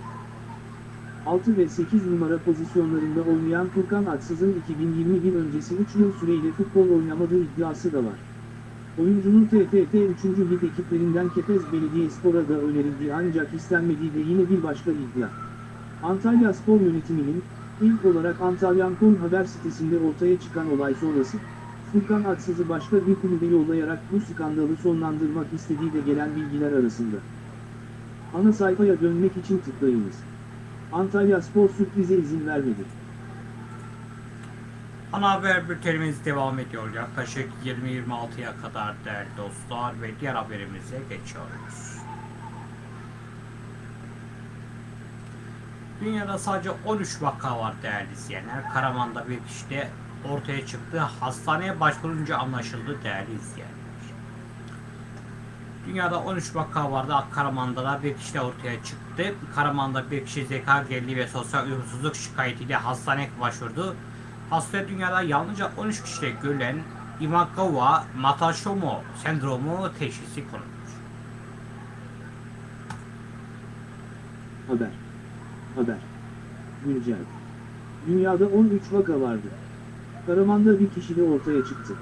6 ve 8 numara pozisyonlarında oynayan Furkan Aksız'ın 2021 öncesi 3 yıl süreyle futbol oynamadığı iddiası da var. Oyuncunun TFF 3. Lig ekiplerinden Kepez Belediyespor'a da önerildiği ancak istenmediği de yine bir başka iddia. Antalya Spor Yönetimi'nin, ilk olarak Antalyan.com haber sitesinde ortaya çıkan olay sonrası, Furkan Aksız'ı başka bir kulübe yollayarak bu skandalı sonlandırmak istediği de gelen bilgiler arasında. Ana sayfaya dönmek için tıklayınız. Antalya Spor sürprize izin vermedi.
Ana haber bültenimiz devam ediyor. Yaklaşık 20-26'ya kadar değerli dostlar ve diğer haberimize geçiyoruz. Dünyada sadece 13 vaka var değerli izleyenler. Karaman'da bir kişi de ortaya çıktı. Hastaneye başvurunca anlaşıldı değerli izleyenler. Dünyada 13 vaka vardı. Karaman'da da bir kişi ortaya çıktı. Karaman'da bir kişi zeka geriliği ve sosyal uyumsuzluk şikayetiyle hastaneye başvurdu. Hastaya dünyada yalnızca 13 kişide görülen Imagawa Matashomo sendromu teşhisi konulmuş.
Haber. Haber. Güncel. Dünyada 13 vaka vardı. Karaman'da bir kişi de ortaya çıktı.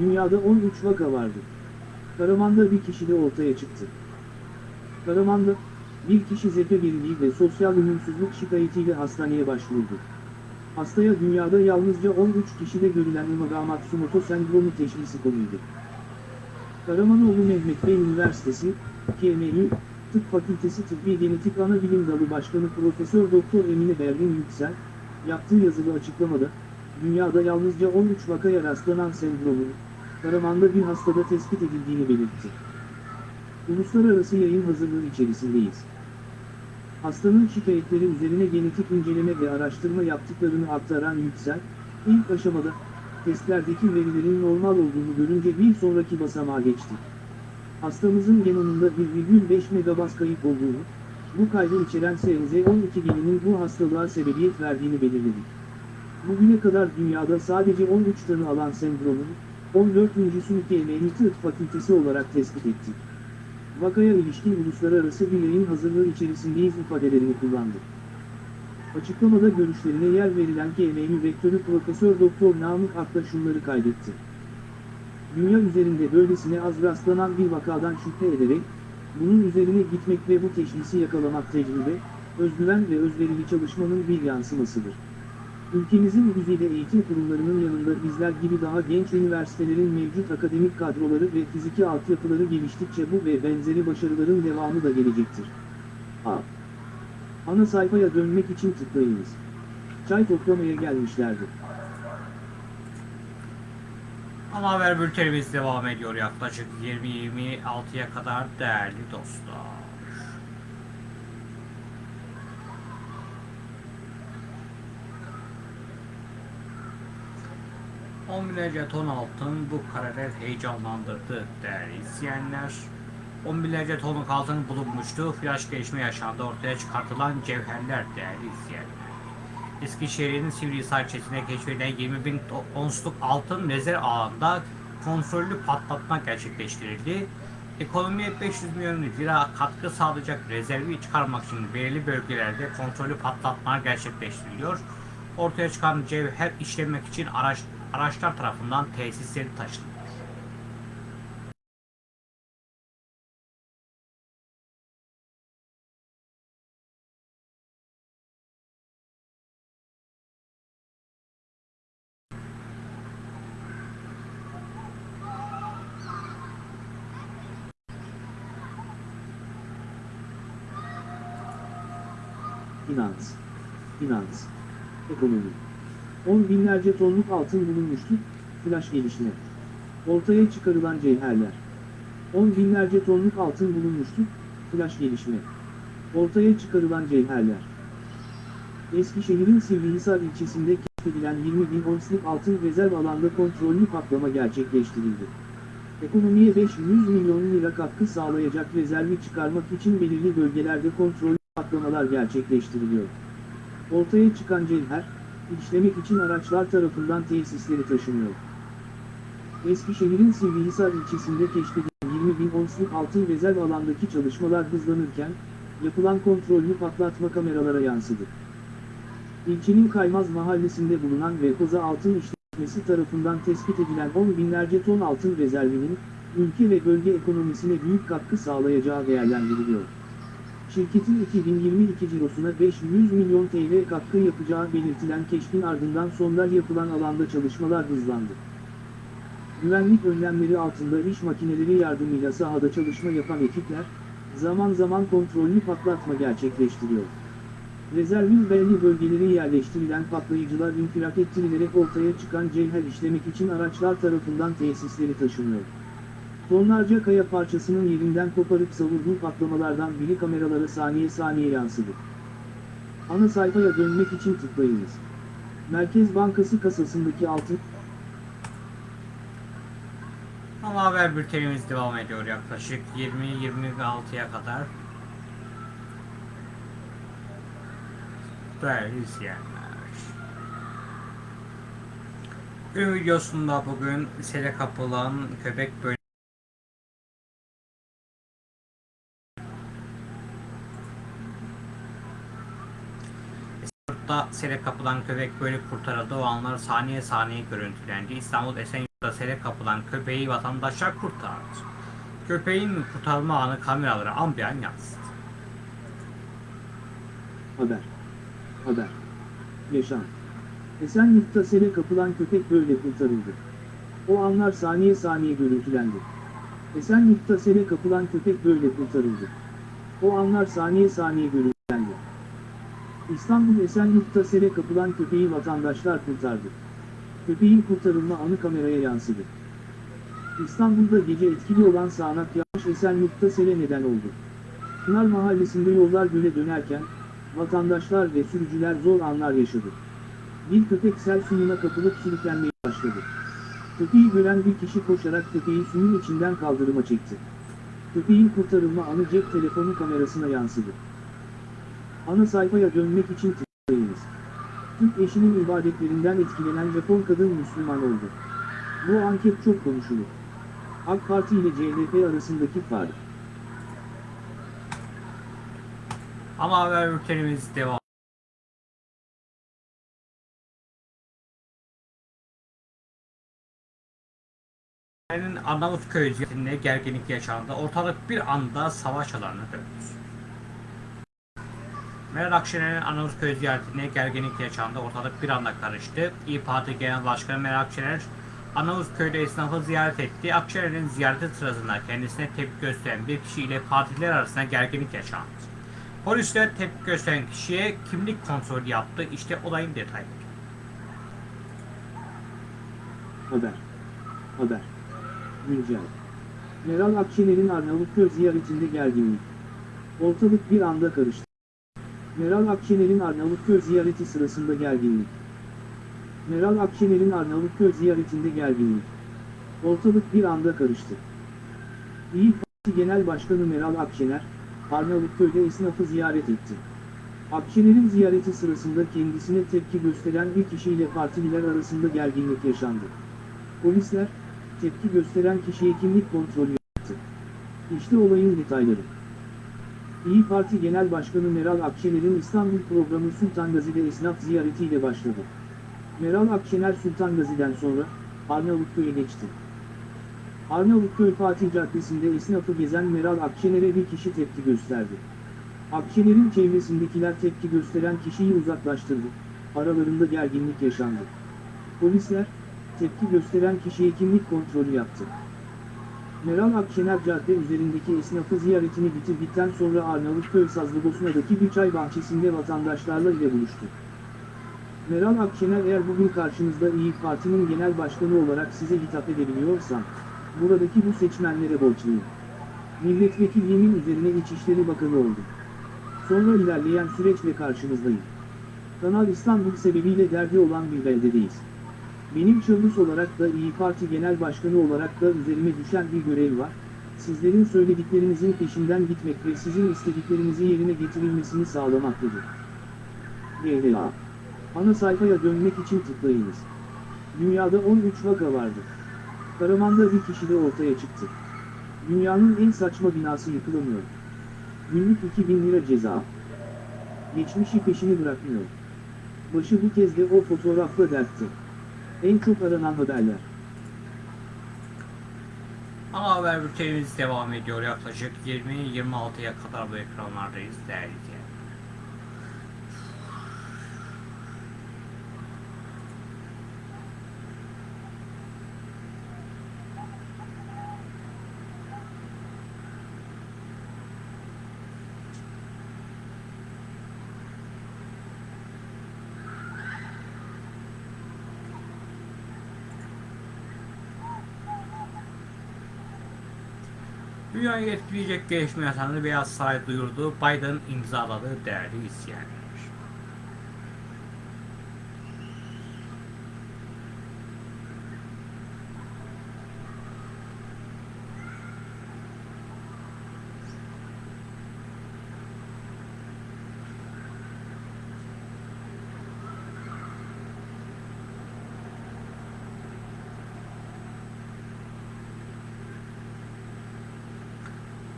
Dünyada 13 vaka vardı. Karaman'da bir kişi de ortaya çıktı. Karaman'da bir kişi zeka geriliği ve sosyal uyumsuzluk şikayetiyle hastaneye başvurdu. Hastaya dünyada yalnızca 13 kişide görülen Imaga Matsumoto sendromu teşhisi konuldu. Karamanoğlu Mehmet Bey Üniversitesi, KMÜ, Tıp Fakültesi Tıbbi Genetik Anabilim Dalı Başkanı Profesör Doktor Emine Berlin Yüksel, yaptığı yazılı açıklamada, dünyada yalnızca 13 vakaya rastlanan sendromun, Karaman'da bir hastada tespit edildiğini belirtti. Uluslararası yayın hazırlığı içerisindeyiz. Hastanın şikayetleri üzerine genetik inceleme ve araştırma yaptıklarını aktaran Yüksel, ilk aşamada, testlerdeki verilerin normal olduğunu görünce bir sonraki basamağa geçti. Hastamızın genomunda 1,5 megabas kayıp olduğunu, bu kaydı içeren SNZ12 geninin bu hastalığa sebebiyet verdiğini belirledik. Bugüne kadar dünyada sadece 13 tanı alan sendromun, 14.sünü KMNİ Tıp Fakültesi olarak tespit ettik. Vakaya ilişkin uluslararası bir yayın hazırlığı içerisindeyiz ifadelerini kullandı. Açıklamada görüşlerine yer verilen KMÜ Rektörü Profesör Doktor Namık Akta şunları kaydetti. Dünya üzerinde böylesine az rastlanan bir vakadan şüphe ederek, bunun üzerine gitmek ve bu teşhisi yakalamak tecrübe, özgüven ve özverili çalışmanın bir yansımasıdır. Ülkemizin güzide eğitim kurumlarının yanında bizler gibi daha genç üniversitelerin mevcut akademik kadroları ve fiziki altyapıları geliştikçe bu ve benzeri başarıların devamı da gelecektir. A. Ana sayfaya dönmek için tıklayınız. Çay toplamaya gelmişlerdi.
Ana haber bültenimiz devam ediyor yaklaşık 20-26'ya kadar değerli dostlar. On binlerce ton altın bu kareler heyecanlandırdı değerli izleyenler. On binlerce tonluk altın bulunmuştu. Flash gelişme yaşandı. Ortaya çıkartılan cevherler değerli izleyenler. Eskişehir'in Sivrihisar ilçesine keşfedilen 20 bin onsluk altın rezerv ağında kontrollü patlatma gerçekleştirildi. Ekonomiye 500 milyon lira katkı sağlayacak rezervi çıkarmak için belirli bölgelerde kontrollü patlatmalar gerçekleştiriliyor. Ortaya çıkan cevher işlemek için araç, araçlar tarafından tesisleri taşınıyor.
Finans. Finans. Ekonomi. On binlerce tonluk altın bulunmuştu, flash gelişme. Ortaya çıkarılan cevherler. On binlerce tonluk altın bulunmuştu, flash gelişme. Ortaya çıkarılan cevherler. Eskişehir'in Sivrihisar ilçesinde keşfedilen 20 bin onsluk altın rezerv alanda kontrollü patlama gerçekleştirildi. Ekonomiye 500 milyon lira katkı sağlayacak rezervi çıkarmak için belirli bölgelerde kontrollü patlamalar gerçekleştiriliyor. Ortaya çıkan cevher, işlemek için araçlar tarafından tesisleri taşınıyor. Eskişehir'in Sivrihisar ilçesinde keşfedilen 20 bin onsluk altın rezerv alandaki çalışmalar hızlanırken, yapılan kontrollü patlatma kameralara yansıdı. İlçenin Kaymaz mahallesinde bulunan ve Koza Altın İşletmesi tarafından tespit edilen 10 binlerce ton altın rezervinin, ülke ve bölge ekonomisine büyük katkı sağlayacağı değerlendiriliyor. Şirketin 2022 cirosuna 500 milyon TL katkı yapacağı belirtilen keşfin ardından sonra yapılan alanda çalışmalar hızlandı. Güvenlik önlemleri altında iş makineleri yardımıyla sahada çalışma yapan ekipler, zaman zaman kontrollü patlatma gerçekleştiriyor. Rezervin belli bölgeleri yerleştirilen patlayıcılar infilak ettirilerek ortaya çıkan cevher işlemek için araçlar tarafından tesisleri taşınıyor. Tonlarca kaya parçasının yerinden koparıp savurduğu patlamalardan biri kameralara saniye saniye yansıdı. Ana sayfaya dönmek için tıklayınız. Merkez Bankası kasasındaki altın,
Ama haber bültenimiz devam ediyor yaklaşık 20-26'ya kadar. Değerli izleyenler. Gün videosunda bugün sele kapılan köpek bölümü Yurtta sele kapılan köpek böyle kurtarıldı. O anlar saniye saniye görüntülendi. İstanbul Esenyurt'ta sele kapılan köpeği vatandaşlar kurtardı. Köpeğin kurtarma anı kameralara ambiyan yansıdı.
Haber. Haber. Yaşam. Esenyurt'ta sele kapılan köpek böyle kurtarıldı. O anlar saniye saniye görüntülendi. Esenyurt'ta sele kapılan köpek böyle kurtarıldı. O anlar saniye saniye görüntülendi. İstanbul Esenyurt'ta sele kapılan köpeği vatandaşlar kurtardı. Köpeğin kurtarılma anı kameraya yansıdı. İstanbul'da gece etkili olan sağanak yağış Esenyurt'ta sele neden oldu. Pınar Mahallesi'nde yollar göle dönerken, vatandaşlar ve sürücüler zor anlar yaşadı. Bir köpek sel suyuna kapılıp sürüklenmeye başladı. Köpeği gören bir kişi koşarak köpeği suyun içinden kaldırıma çekti. Köpeğin kurtarılma anı cep telefonu kamerasına yansıdı. Ana sayfaya dönmek için tıklayınız. Türk eşinin ibadetlerinden etkilenen Japon kadın Müslüman oldu. Bu anket çok konuşulur. AK Parti ile CHP arasındaki fark.
Ama haber bültenimiz devam. Arnavutköy ziyaretinde gerginlik yaşandı. Ortalık bir anda savaş alanına döndü. Meral Akşener'in Arnavutköy ziyaretinde gerginlik yaşandı. Ortalık bir anda karıştı. İYİ Parti Genel Başkanı Meral Akşener Arnavutköy'de esnafı ziyaret etti. Akşener'in ziyareti sırasında kendisine tepki gösteren bir kişiyle partiler arasında gerginlik yaşandı. Polisler tepki gösteren kişiye kimlik kontrolü yaptı. İşte olayın detayları.
Haber. Haber. Güncel. Meral Akşener'in Arnavutköy ziyaretinde gerginlik. Ortalık bir anda karıştı. Meral Akşener'in Arnavutköy ziyareti sırasında gerginlik. Meral Akşener'in Arnavutköy ziyaretinde gerginlik. Ortalık bir anda karıştı. İyi Parti Genel Başkanı Meral Akşener, Arnavutköy'de esnafı ziyaret etti. Akşener'in ziyareti sırasında kendisine tepki gösteren bir kişiyle partililer arasında gerginlik yaşandı. Polisler, tepki gösteren kişiye kimlik kontrolü yaptı. İşte olayın detayları. İyi Parti Genel Başkanı Meral Akşener'in İstanbul programı Sultan Gazi'de esnaf ziyaretiyle başladı. Meral Akşener Sultan Gazi'den sonra Arnavutköy'e geçti. Arnavutköy Fatih Caddesi'nde esnafı gezen Meral Akşener'e bir kişi tepki gösterdi. Akşener'in çevresindekiler tepki gösteren kişiyi uzaklaştırdı. Aralarında gerginlik yaşandı. Polisler, tepki gösteren kişiye kimlik kontrolü yaptı. Meral Akşener cadde üzerindeki esnafı ziyaretini bitirdikten sonra Arnavutköy Sazlıbosna'daki bir çay bahçesinde vatandaşlarla ile buluştu. Meral Akşener eğer bugün karşınızda İyi Parti'nin genel başkanı olarak size hitap edebiliyorsam, buradaki bu seçmenlere borçluyum. Milletvekilliğimin üzerine İçişleri Bakanı oldum. Sonra ilerleyen süreçle karşınızdayım. Kanal İstanbul sebebiyle derdi olan bir beldedeyiz. Benim şahıs olarak da İyi Parti Genel Başkanı olarak da üzerime düşen bir görev var. Sizlerin söylediklerinizin peşinden gitmek ve sizin istediklerinizin yerine getirilmesini sağlamaktadır. GDA Ana sayfaya dönmek için tıklayınız. Dünyada 13 vaka vardı. Karaman'da bir kişi de ortaya çıktı. Dünyanın en saçma binası yıkılamıyor. Günlük 2000 lira ceza. Geçmişi peşini bırakmıyor. Başı bu kez de o fotoğrafla dertti. En çok aranan haberler.
Ana haber bültenimiz devam ediyor. Yaklaşık 20-26'ya kadar bu ekranlardayız değerli izleyenler. Dünyayı etkileyecek gelişme yasağını Beyaz Saray duyurdu. Biden imzaladı değerli izleyenler.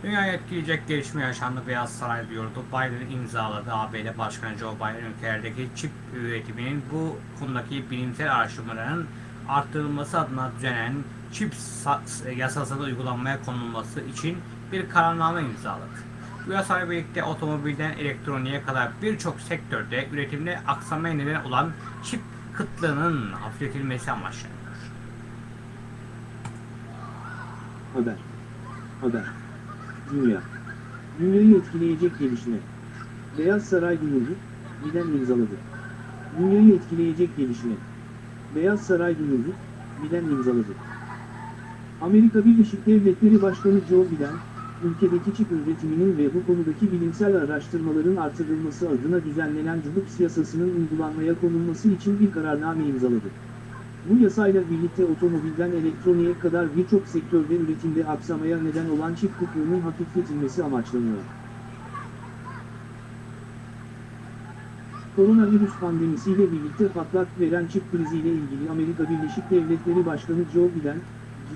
Dünyayı etkileyecek gelişme yaşandı Beyaz Saray diyordu. Biden imzaladı. ABD Başkanı Joe Biden ülkelerdeki çip üretiminin bu konudaki bilimsel araştırmaların arttırılması adına düzenlenen çip sa- yasasının uygulanmaya konulması için bir kararname imzaladı. Bu yasayla birlikte otomobilden elektroniğe kadar birçok sektörde üretimde aksamaya neden olan çip kıtlığının hafifletilmesi amaçlanıyor.
Haber. Haber. Dünya. Dünyayı etkileyecek gelişme. Beyaz Saray duyurdu, Biden imzaladı. Dünyayı etkileyecek gelişme. Beyaz Saray duyurdu, Biden imzaladı. Amerika Birleşik Devletleri Başkanı Joe Biden, ülkedeki çip üretiminin ve bu konudaki bilimsel araştırmaların artırılması adına düzenlenen CUDUPS yasasının uygulanmaya konulması için bir kararname imzaladı. Bu yasayla birlikte otomobilden elektroniğe kadar birçok sektörde üretimde aksamaya neden olan çip kıtlığının hafifletilmesi amaçlanıyor. Koronavirüs pandemisiyle birlikte patlak veren çip kriziyle ilgili Amerika Birleşik Devletleri Başkanı Joe Biden,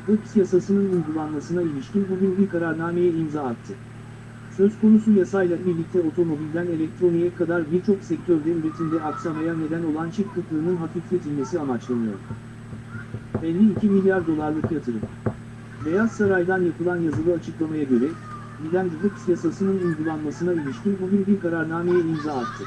CIPS yasasının uygulanmasına ilişkin bugün bir kararnameye imza attı. Söz konusu yasayla birlikte otomobilden elektroniğe kadar birçok sektörde üretimde aksamaya neden olan çip kıtlığının hafifletilmesi amaçlanıyor. 52 milyar dolarlık yatırım. Beyaz Saray'dan yapılan yazılı açıklamaya göre, Biden CIPS yasasının uygulanmasına ilişkin bugün bir kararnameye imza attı.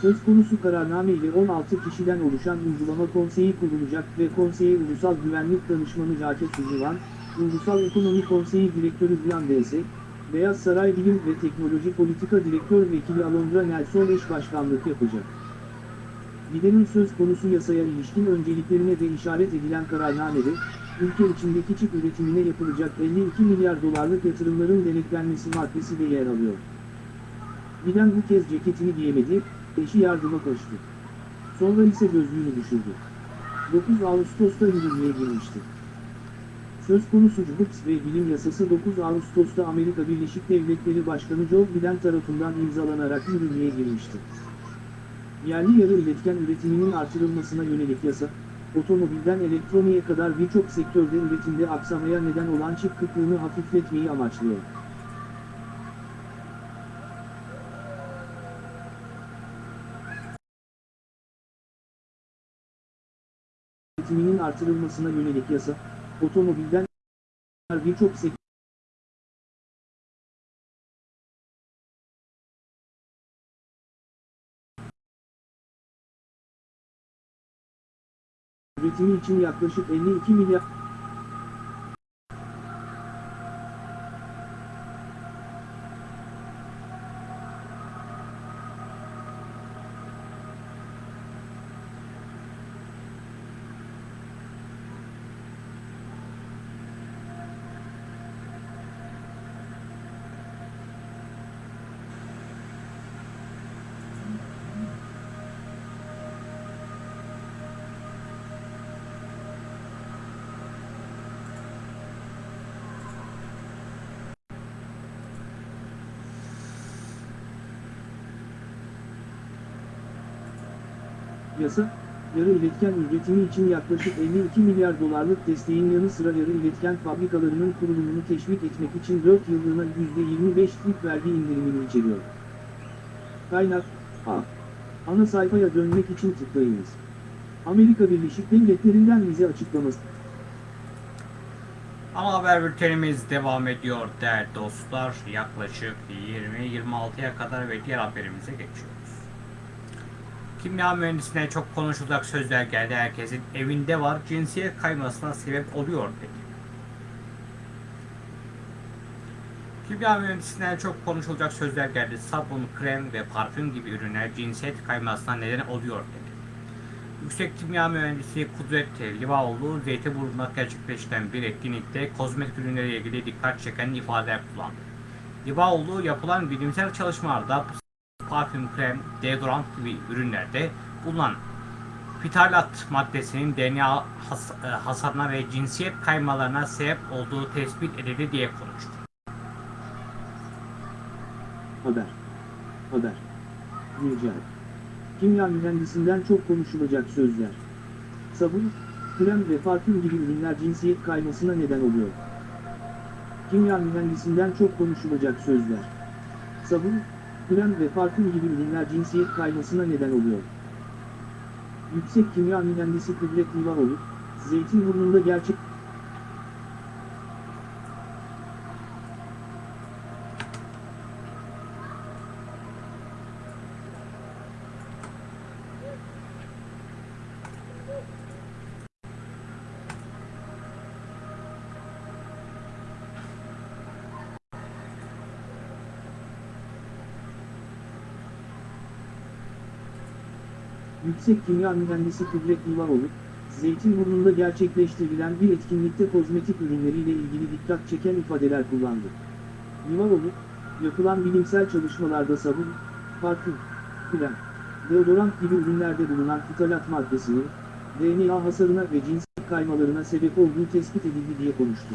Söz konusu kararname ile 16 kişiden oluşan uygulama konseyi kurulacak ve konseye Ulusal Güvenlik Danışmanı Jake Sullivan, Ulusal Ekonomi Konseyi Direktörü Brian Dese, Beyaz Saray Bilim ve Teknoloji Politika Direktör Vekili Alondra Nelson eş başkanlık yapacak. Biden'in söz konusu yasaya ilişkin önceliklerine de işaret edilen kararnamede, ülke içindeki çip üretimine yapılacak 52 milyar dolarlık yatırımların denetlenmesi maddesi de yer alıyor. Biden bu kez ceketini giyemedi, eşi yardıma koştu. Sonra ise gözlüğünü düşürdü. 9 Ağustos'ta yürürlüğe girmişti. Söz konusu CUBUPS ve bilim yasası 9 Ağustos'ta Amerika Birleşik Devletleri Başkanı Joe Biden tarafından imzalanarak yürürlüğe girmişti. Yerli yarı iletken üretiminin artırılmasına yönelik yasa, otomobilden elektroniğe kadar birçok sektörde üretimde aksamaya neden olan çip kıtlığını hafifletmeyi amaçlıyor. üretiminin artırılmasına yönelik yasa, otomobilden birçok sektör üretimi için yaklaşık 52 milyar Yasa, yarı iletken üretimi için yaklaşık 52 milyar dolarlık desteğin yanı sıra yarı iletken fabrikalarının kurulumunu teşvik etmek için 4 yıllığına %25'lik vergi indirimini içeriyor. Kaynak, A. Ana sayfaya dönmek için tıklayınız. Amerika Birleşik Devletleri'nden vize açıklaması.
Ana haber bültenimiz devam ediyor değerli dostlar. Yaklaşık 20-26'ya kadar ve diğer haberimize geçiyoruz. Kimya mühendisine çok konuşulacak sözler geldi. Herkesin evinde var. Cinsiyet kaymasına sebep oluyor dedi. Kimya mühendisinden çok konuşulacak sözler geldi. Sabun, krem ve parfüm gibi ürünler cinsiyet kaymasına neden oluyor dedi. Yüksek Kimya Mühendisi Kudret Livaoğlu, Zeytinburnu'nda gerçekleştiren bir etkinlikte kozmetik ürünleriyle ilgili dikkat çeken ifadeler kullandı. Livaoğlu yapılan bilimsel çalışmalarda parfüm, krem, deodorant gibi ürünlerde bulunan fitalat maddesinin DNA has- e, hasarına ve cinsiyet kaymalarına sebep olduğu tespit edildi diye konuştu.
Haber. Haber. Güncel. Kimya mühendisinden çok konuşulacak sözler. Sabun, krem ve parfüm gibi ürünler cinsiyet kaymasına neden oluyor. Kimya mühendisinden çok konuşulacak sözler. Sabun, krem ve parfüm gibi ürünler cinsiyet kaymasına neden oluyor. Yüksek Kimya Mühendisi Kudret Livaroğlu, Zeytinburnu'nda gerçek Yüksek Kimya Mühendisi Kudret Livaroğlu, Zeytinburnu'nda gerçekleştirilen bir etkinlikte kozmetik ürünleriyle ilgili dikkat çeken ifadeler kullandı. Livaroğlu, yapılan bilimsel çalışmalarda sabun, parfüm, krem, deodorant gibi ürünlerde bulunan fitalat maddesinin, DNA hasarına ve cinsiyet kaymalarına sebep olduğu tespit edildi diye konuştu.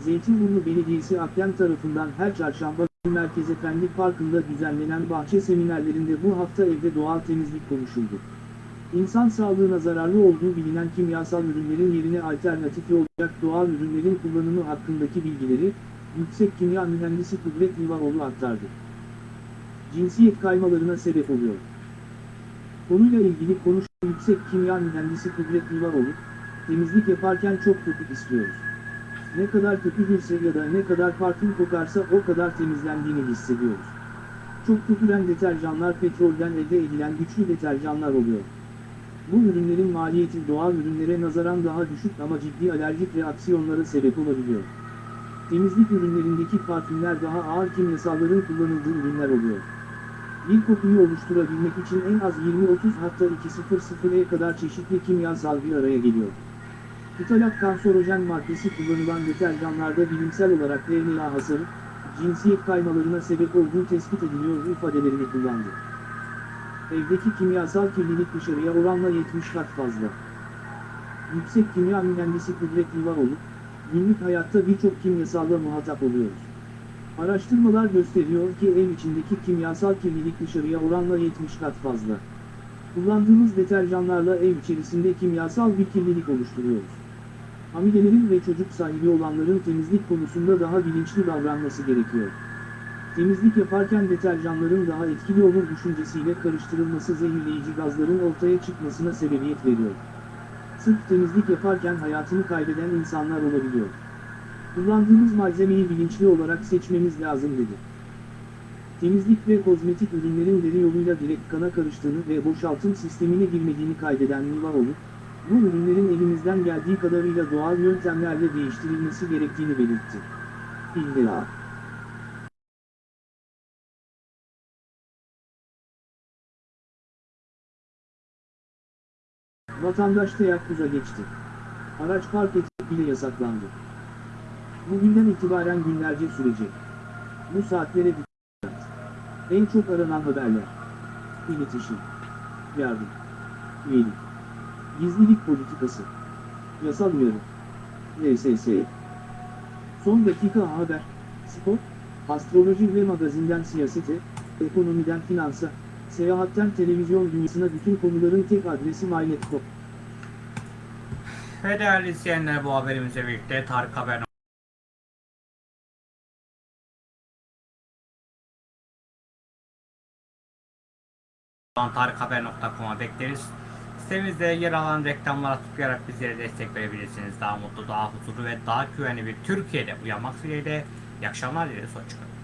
Zeytinburnu Belediyesi Akdem tarafından her çarşamba Merkez Efendi Parkı'nda düzenlenen bahçe seminerlerinde bu hafta evde doğal temizlik konuşuldu. İnsan sağlığına zararlı olduğu bilinen kimyasal ürünlerin yerine alternatifi olacak doğal ürünlerin kullanımı hakkındaki bilgileri, Yüksek Kimya Mühendisi Kudret Livaroğlu aktardı. Cinsiyet kaymalarına sebep oluyor. Konuyla ilgili konuşan Yüksek Kimya Mühendisi Kudret Livaroğlu, temizlik yaparken çok köpük istiyoruz. Ne kadar köpürürse ya da ne kadar parfüm kokarsa o kadar temizlendiğini hissediyoruz. Çok köpüren deterjanlar petrolden elde edilen güçlü deterjanlar oluyor. Bu ürünlerin maliyeti doğal ürünlere nazaran daha düşük ama ciddi alerjik reaksiyonlara sebep olabiliyor. Temizlik ürünlerindeki parfümler daha ağır kimyasalların kullanıldığı ürünler oluyor. Bir kokuyu oluşturabilmek için en az 20-30 hatta 200'e kadar çeşitli kimyasal bir araya geliyor. Fitalat kanserojen maddesi kullanılan deterjanlarda bilimsel olarak DNA hasarı, cinsiyet kaymalarına sebep olduğu tespit ediliyor ifadelerini kullandı. Evdeki kimyasal kirlilik dışarıya oranla 70 kat fazla. Yüksek Kimya Mühendisi Kudret Livaroğlu, günlük hayatta birçok kimyasalla muhatap oluyoruz. Araştırmalar gösteriyor ki ev içindeki kimyasal kirlilik dışarıya oranla 70 kat fazla. Kullandığımız deterjanlarla ev içerisinde kimyasal bir kirlilik oluşturuyoruz. Hamilelerin ve çocuk sahibi olanların temizlik konusunda daha bilinçli davranması gerekiyor. Temizlik yaparken deterjanların daha etkili olur düşüncesiyle karıştırılması zehirleyici gazların ortaya çıkmasına sebebiyet veriyor. Sırf temizlik yaparken hayatını kaybeden insanlar olabiliyor. Kullandığımız malzemeyi bilinçli olarak seçmemiz lazım dedi. Temizlik ve kozmetik ürünlerin deri yoluyla direkt kana karıştığını ve boşaltım sistemine girmediğini kaydeden Livaoğlu, bu ürünlerin elimizden geldiği kadarıyla doğal yöntemlerle değiştirilmesi gerektiğini belirtti. İlla. Vatandaş teyakkuza geçti. Araç park etmek bile yasaklandı. Bugünden itibaren günlerce sürecek. Bu saatlere dikkat. En çok aranan haberler. İletişim. Yardım. Üyelik. Gizlilik politikası. Yasal uyarı. LSS. Son dakika haber. Spor. Astroloji ve magazinden siyasete. Ekonomiden finansa, seyahatten televizyon dünyasına bütün konuların tek adresi MyNet.com.
Ve değerli izleyenler bu haberimizle birlikte Tarık Haber tarikhaber.com'a bekleriz. Sitemizde yer alan reklamlara tıklayarak bizlere destek verebilirsiniz. Daha mutlu, daha huzurlu ve daha güvenli bir Türkiye'de uyanmak dileğiyle. İyi akşamlar dileriz. Hoşçakalın.